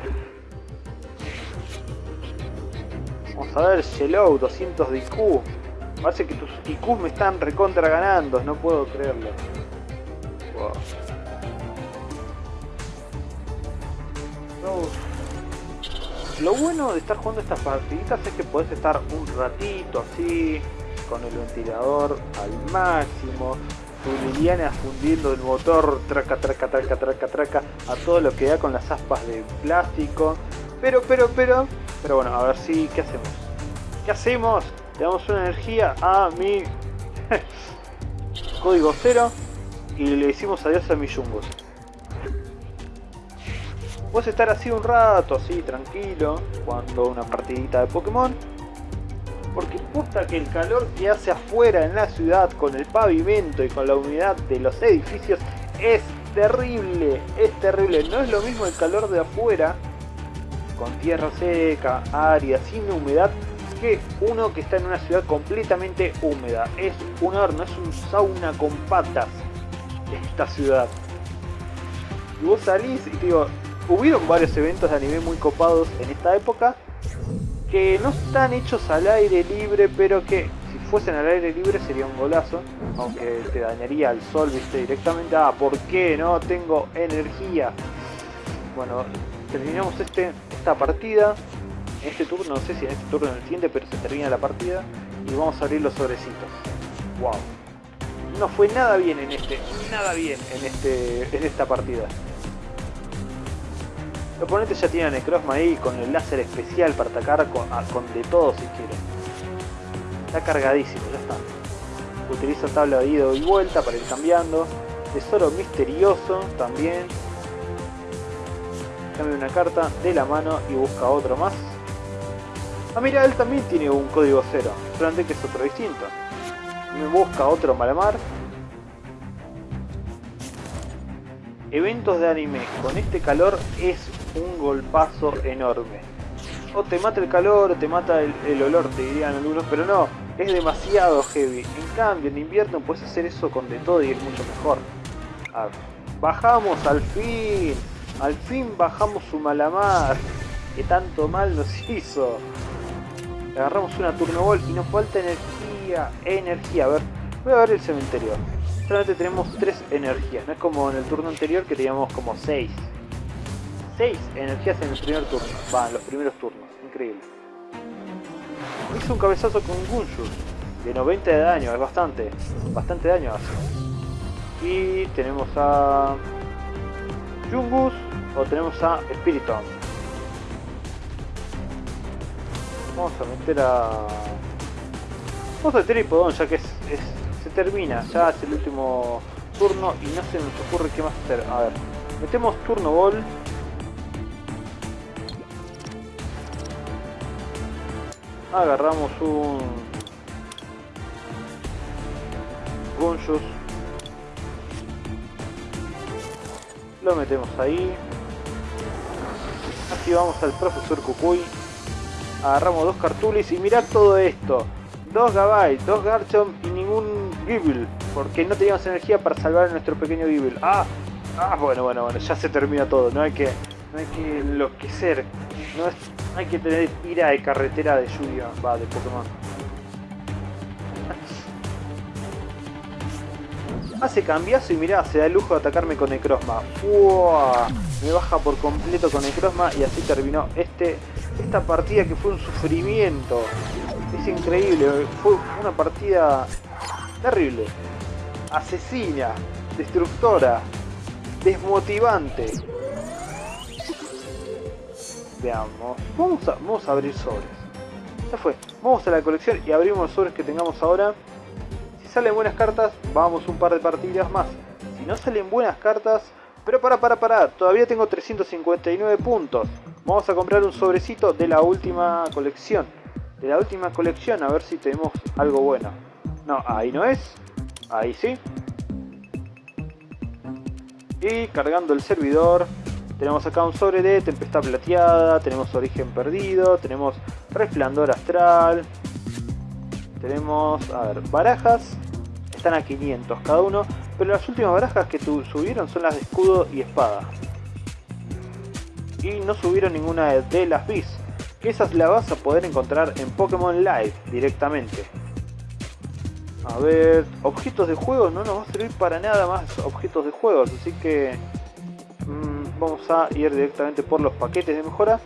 Vamos a ver, Shellow, 200 de IQ. Parece que tus IQ me están recontra ganando, no puedo creerlo. Lo bueno de estar jugando estas partiditas es que podés estar un ratito así, con el ventilador al máximo, tu Liliana fundiendo el motor, traca, traca, traca, traca, traca, a todo lo que da con las aspas de plástico. Pero, pero, pero, pero bueno, a ver si, ¿qué hacemos? ¿Qué hacemos? Le damos una energía a mi código cero y le decimos adiós a mi Jungos. Puedes estar así un rato, así tranquilo, jugando una partidita de Pokémon. Porque posta que el calor que hace afuera en la ciudad con el pavimento y con la humedad de los edificios es terrible, es terrible. No es lo mismo el calor de afuera, con tierra seca, árida, sin humedad, que uno que está en una ciudad completamente húmeda. Es un horno, es un sauna con patas esta ciudad. Y vos salís y te digo, hubieron varios eventos de anime muy copados en esta época que no están hechos al aire libre, pero que si fuesen al aire libre sería un golazo, aunque te dañaría el sol, viste, directamente. Ah, ¿por qué no tengo energía? Bueno, terminamos este, esta partida. En este turno, no sé si en este turno o en el pero se termina la partida. Y vamos a abrir los sobrecitos. Wow. No fue nada bien en este, nada bien en este, en esta partida. El oponente ya tiene a Necrozma ahí con el láser especial para atacar con, con de todo si quiere. Está cargadísimo, ya está. Utiliza tabla de ida y vuelta para ir cambiando. Tesoro misterioso también. Cambia una carta de la mano y busca otro más. Ah mira, él también tiene un código cero, solamente que es otro distinto. Me busca otro Malamar. Eventos de anime con este calor es un golpazo enorme. O te mata el calor o te mata el, olor, te dirían algunos, pero no, es demasiado heavy. En cambio, en invierno puedes hacer eso con de todo y es mucho mejor. Ver, bajamos al fin, al fin bajamos su malamar, que tanto mal nos hizo. Agarramos una turno ball y nos falta energía, energía. A ver, voy a ver el cementerio. Solamente tenemos 3 energías, no es como en el turno anterior que teníamos como 6. 6 energías en el primer turno. Va, en los primeros turnos. Increíble. Hizo un cabezazo con Gunjus. De 90 de daño. Es bastante. Bastante daño hace. Y tenemos a... Jungus. Tenemos a Spiritomb. Vamos a meter a... Vamos a meter a Hipodon ya que es, es, se termina, ya es el último turno y no se nos ocurre qué más hacer. A ver, metemos turno ball. Agarramos un... Gunjus. Lo metemos ahí. Activamos al profesor Kukui. Agarramos dos cartulis y mirad todo esto. Dos Gabai, dos Garchomp y ningún Gible. Porque no teníamos energía para salvar a nuestro pequeño Gible. Ah, ah, bueno, bueno, bueno, ya se termina todo. No hay que, no hay que enloquecer. No, es, hay que tener ira de carretera de lluvia, va, de Pokémon. Hace cambiazo y mirá, se da el lujo de atacarme con Necrozma. ¡Uah! Me baja por completo con Necrozma y así terminó este, esta partida que fue un sufrimiento. Es increíble, fue una partida terrible. Asesina, destructora, desmotivante. Veamos, vamos a, vamos a abrir sobres. Ya fue, vamos a la colección y abrimos los sobres que tengamos ahora salen buenas cartas, vamos un par de partidas más. Si no salen buenas cartas... Pero para, para, para, todavía tengo 359 puntos. Vamos a comprar un sobrecito de la última colección. De la última colección, a ver si tenemos algo bueno. No, ahí no es. Ahí sí. Y cargando el servidor, tenemos acá un sobre de Tempestad Plateada, tenemos Origen Perdido, tenemos Resplandor Astral, tenemos, a ver, barajas, están a 500 cada uno, pero las últimas barajas que subieron son las de escudo y espada. Y no subieron ninguna de las bis, que esas las vas a poder encontrar en Pokémon Live directamente. A ver, objetos de juego no nos va a servir para nada más objetos de juego, así que mm, vamos a ir directamente por los paquetes de mejora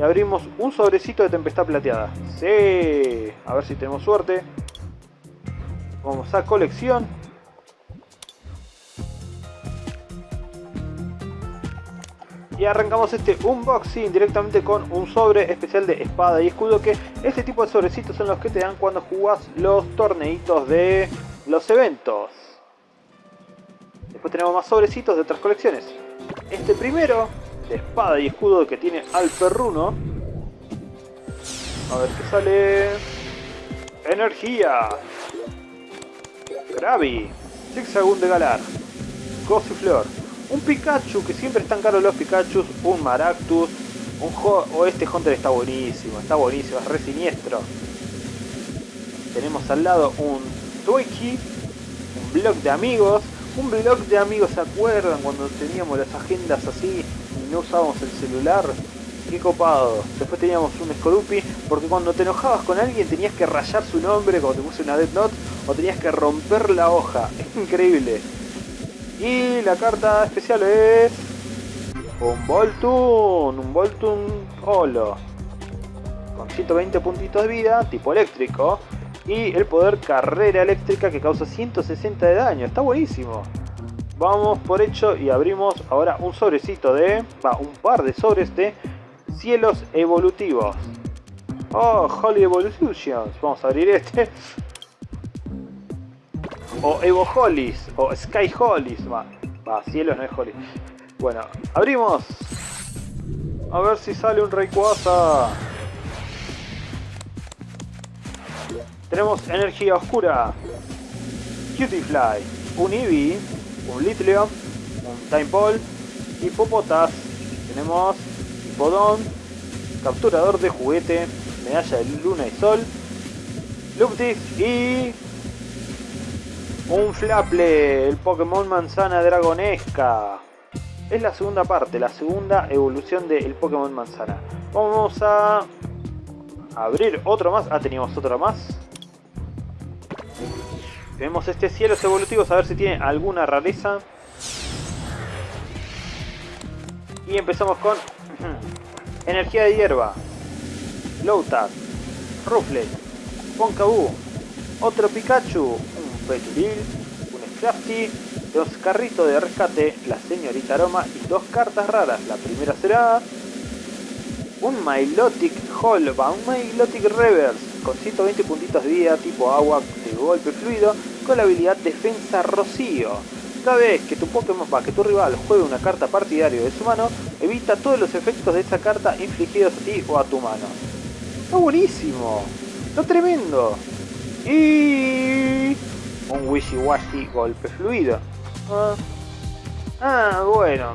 y abrimos un sobrecito de tempestad plateada. Sí, a ver si tenemos suerte. Vamos a colección. Y arrancamos este unboxing directamente con un sobre especial de espada y escudo que este tipo de sobrecitos son los que te dan cuando jugás los torneitos de los eventos. Después tenemos más sobrecitos de otras colecciones. Este primero espada y escudo que tiene al perruno. A ver qué sale. Energía. Gravi. Zigzagoon de Galar. Gossiflor. Un Pikachu, que siempre están caros los Pikachus. Un Maractus. Un o este Hunter está buenísimo, está buenísimo, es re siniestro. Tenemos al lado un Twiki, un blog de amigos, un blog de amigos, ¿se acuerdan cuando teníamos las agendas así no usábamos el celular, qué copado. Después teníamos un Scorupi, porque cuando te enojabas con alguien tenías que rayar su nombre como te puse una Death Note, o tenías que romper la hoja. Es increíble. Y la carta especial es... Un Voltun, un Voltun Holo. Con 120 puntitos de vida, tipo eléctrico. Y el poder carrera eléctrica que causa 160 de daño. Está buenísimo vamos por hecho y abrimos ahora un sobrecito de... Va, un par de sobres de cielos evolutivos. Oh, Holy Evolutions. Vamos a abrir este. O Evo Holies. O Sky Holies. Va, va, cielos no es Holy. Bueno, abrimos. A ver si sale un Rayquaza. Tenemos energía oscura. Cutie Un Eevee un Litleon, un Time Ball, Hipopotas, tenemos Hipodon, Capturador de Juguete, Medalla de Luna y Sol, Luptix y un Flaple, el Pokémon Manzana Dragonesca. Es la segunda parte, la segunda evolución del Pokémon Manzana. Vamos a abrir otro más. Ah, teníamos otro más. Tenemos este cielos evolutivos a ver si tiene alguna rareza. Y empezamos con energía de hierba, Loutat, Rufflet, Ponkaboo, otro Pikachu, un Peturil, un Scrafty, dos carritos de rescate, la señorita Aroma y dos cartas raras. La primera será un Milotic Holva, un Milotic Reverse con 120 puntitos de vida tipo agua de golpe fluido con la habilidad Defensa Rocío. Cada vez que tu Pokémon, va, que tu rival juegue una carta partidario de su mano, evita todos los efectos de esa carta infligidos a ti o a tu mano. ¡Está buenísimo! ¡Está tremendo! Y... Un wishy-washy golpe fluido. Ah. ah, bueno.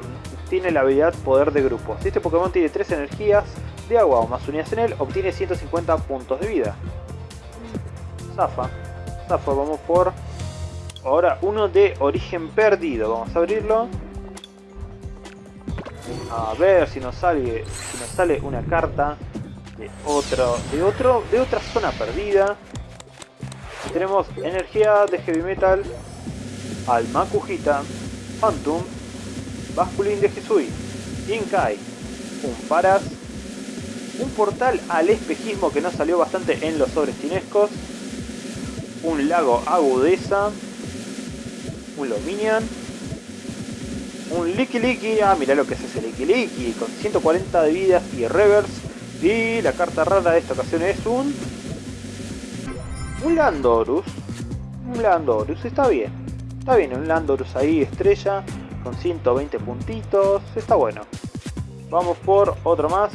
Tiene la habilidad Poder de Grupo. Si este Pokémon tiene 3 energías de agua o más unidas en él, obtiene 150 puntos de vida. Zafa. Zafa, vamos por... Ahora uno de origen perdido. Vamos a abrirlo. A ver si nos sale, si nos sale una carta de otro, de otro, de otra zona perdida. Tenemos energía de heavy metal, alma Kujita, Phantom, Basculin de Jesui, Inkai, un Paras, un portal al espejismo que nos salió bastante en los sobres chinescos, un lago agudeza, un Lominian, un Licky Licky, ah mira lo que es ese Licky, con 140 de vidas y reverse, y la carta rara de esta ocasión es un... Un Landorus, un Landorus, está bien, está bien, un Landorus ahí estrella, con 120 puntitos, está bueno. Vamos por otro más.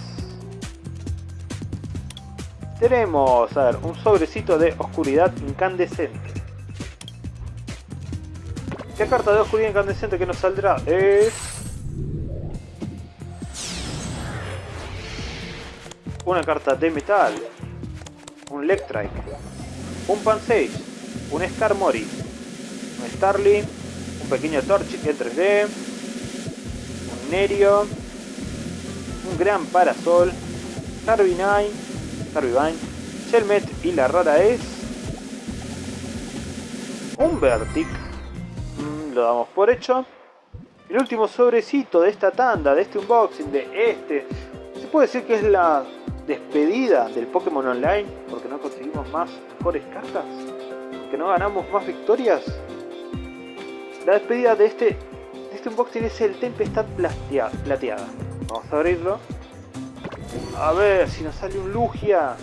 Tenemos, a ver, un sobrecito de oscuridad incandescente. ¿Qué carta de oscuridad incandescente que nos saldrá? Es... Una carta de metal. Un Electrike. Un Pansage. Un Skarmory. Un Starling. Un pequeño Torchic en 3D. Un Nerio. Un gran Parasol. Carbine. Carbine. Shelmet y la rara es... Un Vertic lo damos por hecho. El último sobrecito de esta tanda, de este unboxing, de este, se puede decir que es la despedida del Pokémon Online, porque no conseguimos más mejores cartas, que no ganamos más victorias. La despedida de este, de este unboxing es el Tempestad plateada. Vamos a abrirlo. A ver si nos sale un Lugia.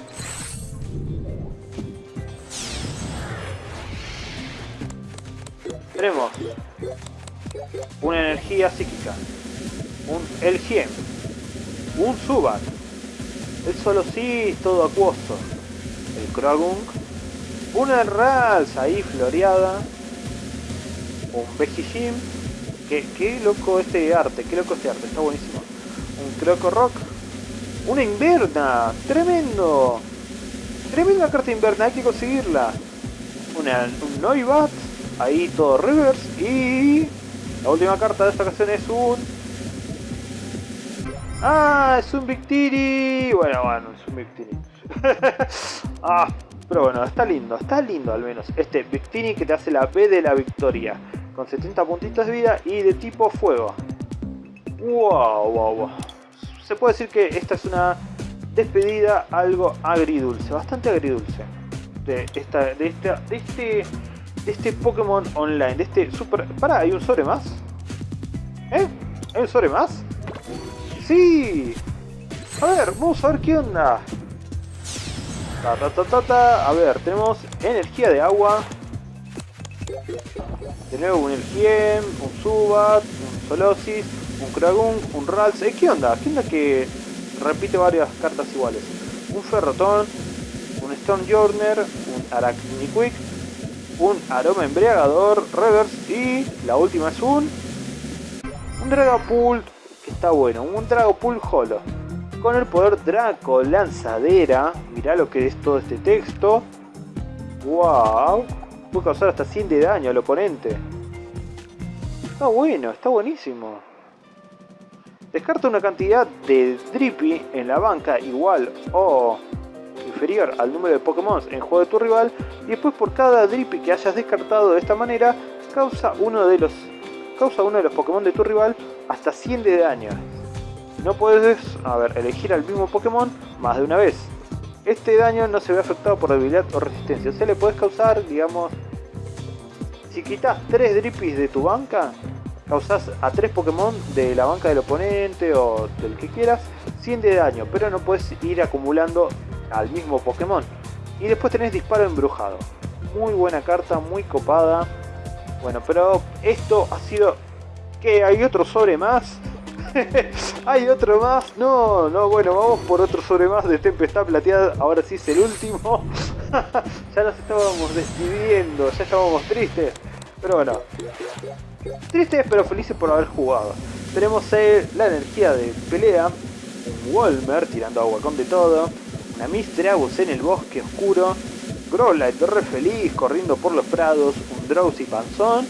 Tenemos una energía psíquica, un Elgiem, un Subat, el solo sí todo acuoso, el Krogung, una Rals ahí floreada, un Bejijim, que qué loco este arte, qué loco este arte, está buenísimo, un Croco Rock, una Inverna, tremendo, tremenda carta Inverna, hay que conseguirla, un Noibat, Ahí todo reverse y... La última carta de esta ocasión es un... ¡Ah! Es un Victini. Bueno, bueno, es un Victini. ah, pero bueno, está lindo, está lindo al menos. Este Victini que te hace la B de la victoria. Con 70 puntitos de vida y de tipo fuego. Wow, wow, wow. Se puede decir que esta es una despedida algo agridulce, bastante agridulce. De esta, de esta, de este este Pokémon Online, de este super... Pará, ¿hay un sobre más? ¿Eh? ¿Hay un sobre más? ¡Sí! A ver, vamos a ver qué onda. Ta, ta, ta, ta. A ver, tenemos energía de agua. De nuevo un Elgiem, un Subat, un Solosis, un Kragung, un Rals. ¿Eh, ¿Qué onda? ¿Qué onda que repite varias cartas iguales? Un Ferrotón, un Stormjorner, un Arachniquick, un aroma embriagador, reverse y la última es un un Dragapult que está bueno, un Dragapult Holo con el poder Draco Lanzadera, mirá lo que es todo este texto. Wow, puede causar hasta 100 de daño al oponente. Está bueno, está buenísimo. Descarta una cantidad de Drippy en la banca igual o inferior al número de Pokémon en juego de tu rival y después por cada Drippy que hayas descartado de esta manera causa uno de los causa uno de los Pokémon de tu rival hasta 100 de daño. No puedes, elegir al mismo Pokémon más de una vez. Este daño no se ve afectado por debilidad o resistencia. O sea, le puedes causar, digamos, si quitas 3 Drippys de tu banca, causas a 3 Pokémon de la banca del oponente o del que quieras 100 de daño, pero no puedes ir acumulando al mismo Pokémon. Y después tenés disparo embrujado. muy buena carta, muy copada. Bueno, pero esto ha sido... ¿Qué? ¿Hay otro sobre más? ¿Hay otro más? No, no, bueno, vamos por otro sobre más de Tempestad Plateada. Ahora sí es el último. ya nos estábamos despidiendo, ya estábamos tristes. Pero bueno, tristes pero felices por haber jugado. Tenemos la energía de pelea, un Walmer tirando agua con de todo, una Mistrabus en el bosque oscuro, Growlite re feliz corriendo por los prados, un Drowsy panzón,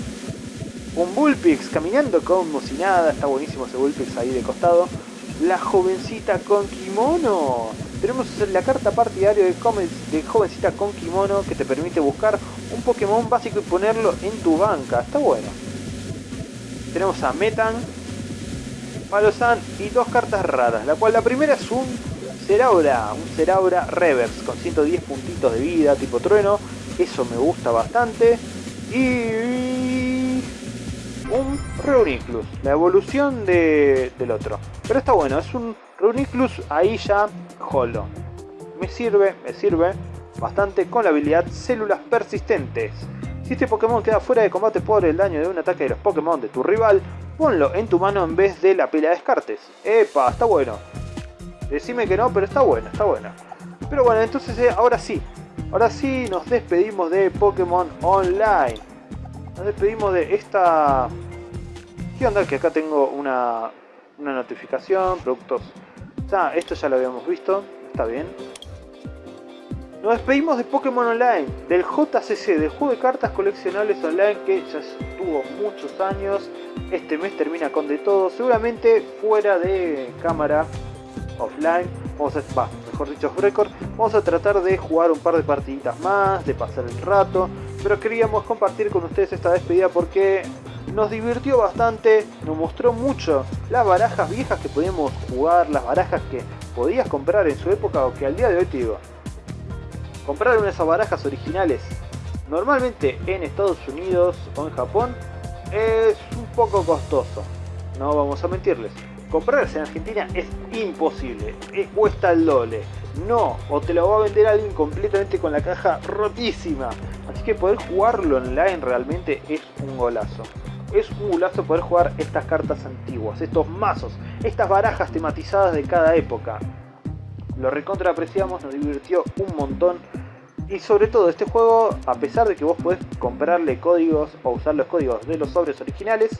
un Bullpix caminando como si nada, está buenísimo ese Bullpix ahí de costado, la jovencita con kimono, tenemos la carta partidario de, de Jovencita con Kimono que te permite buscar un Pokémon básico y ponerlo en tu banca. Está bueno. Tenemos a Metan, Palosan y dos cartas raras. La cual la primera es un Ceraura, un Ceraura Reverse con 110 puntitos de vida tipo trueno. Eso me gusta bastante. Y un Reuniclus, la evolución del otro. Pero está bueno, es un Reuniclus ahí ya holo. Me sirve, me sirve bastante con la habilidad Células Persistentes. Si este Pokémon queda fuera de combate por el daño de un ataque de los Pokémon de tu rival, ponlo en tu mano en vez de la pila de descartes. ¡Epa! Está bueno. Decime que no, pero está bueno, está bueno. Pero bueno, entonces eh, ahora sí. Ahora sí nos despedimos de Pokémon Online. Nos despedimos de esta... ¿Qué onda? Que acá tengo una, una notificación, productos Ah, esto ya lo habíamos visto, está bien. Nos despedimos de Pokémon Online, del JCC, del juego de cartas coleccionables online que ya estuvo muchos años. Este mes termina con de todo, seguramente fuera de cámara offline. Vamos a, va, mejor dicho, record. Vamos a tratar de jugar un par de partiditas más, de pasar el rato. Pero queríamos compartir con ustedes esta despedida porque nos divirtió bastante, nos mostró mucho las barajas viejas que podíamos jugar, las barajas que podías comprar en su época o que al día de hoy te digo. Comprar una de esas barajas originales normalmente en Estados Unidos o en Japón es un poco costoso, no vamos a mentirles. Comprarse en Argentina es imposible, es, cuesta el doble. No, o te lo va a vender alguien completamente con la caja rotísima. Así que poder jugarlo online realmente es un golazo es un gulazo poder jugar estas cartas antiguas, estos mazos, estas barajas tematizadas de cada época. Lo recontra apreciamos, nos divirtió un montón. Y sobre todo este juego, a pesar de que vos podés comprarle códigos o usar los códigos de los sobres originales,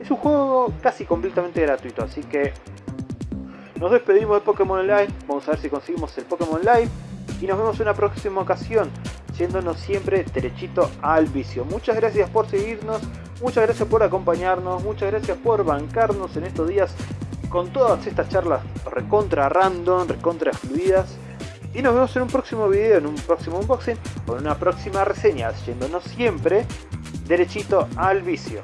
es un juego casi completamente gratuito, así que nos despedimos de Pokémon Live, vamos a ver si conseguimos el Pokémon Live y nos vemos en una próxima ocasión, yéndonos siempre derechito al vicio. Muchas gracias por seguirnos, Muchas gracias por acompañarnos, muchas gracias por bancarnos en estos días con todas estas charlas recontra random, recontra fluidas. Y nos vemos en un próximo video, en un próximo unboxing o en una próxima reseña, yéndonos siempre derechito al vicio.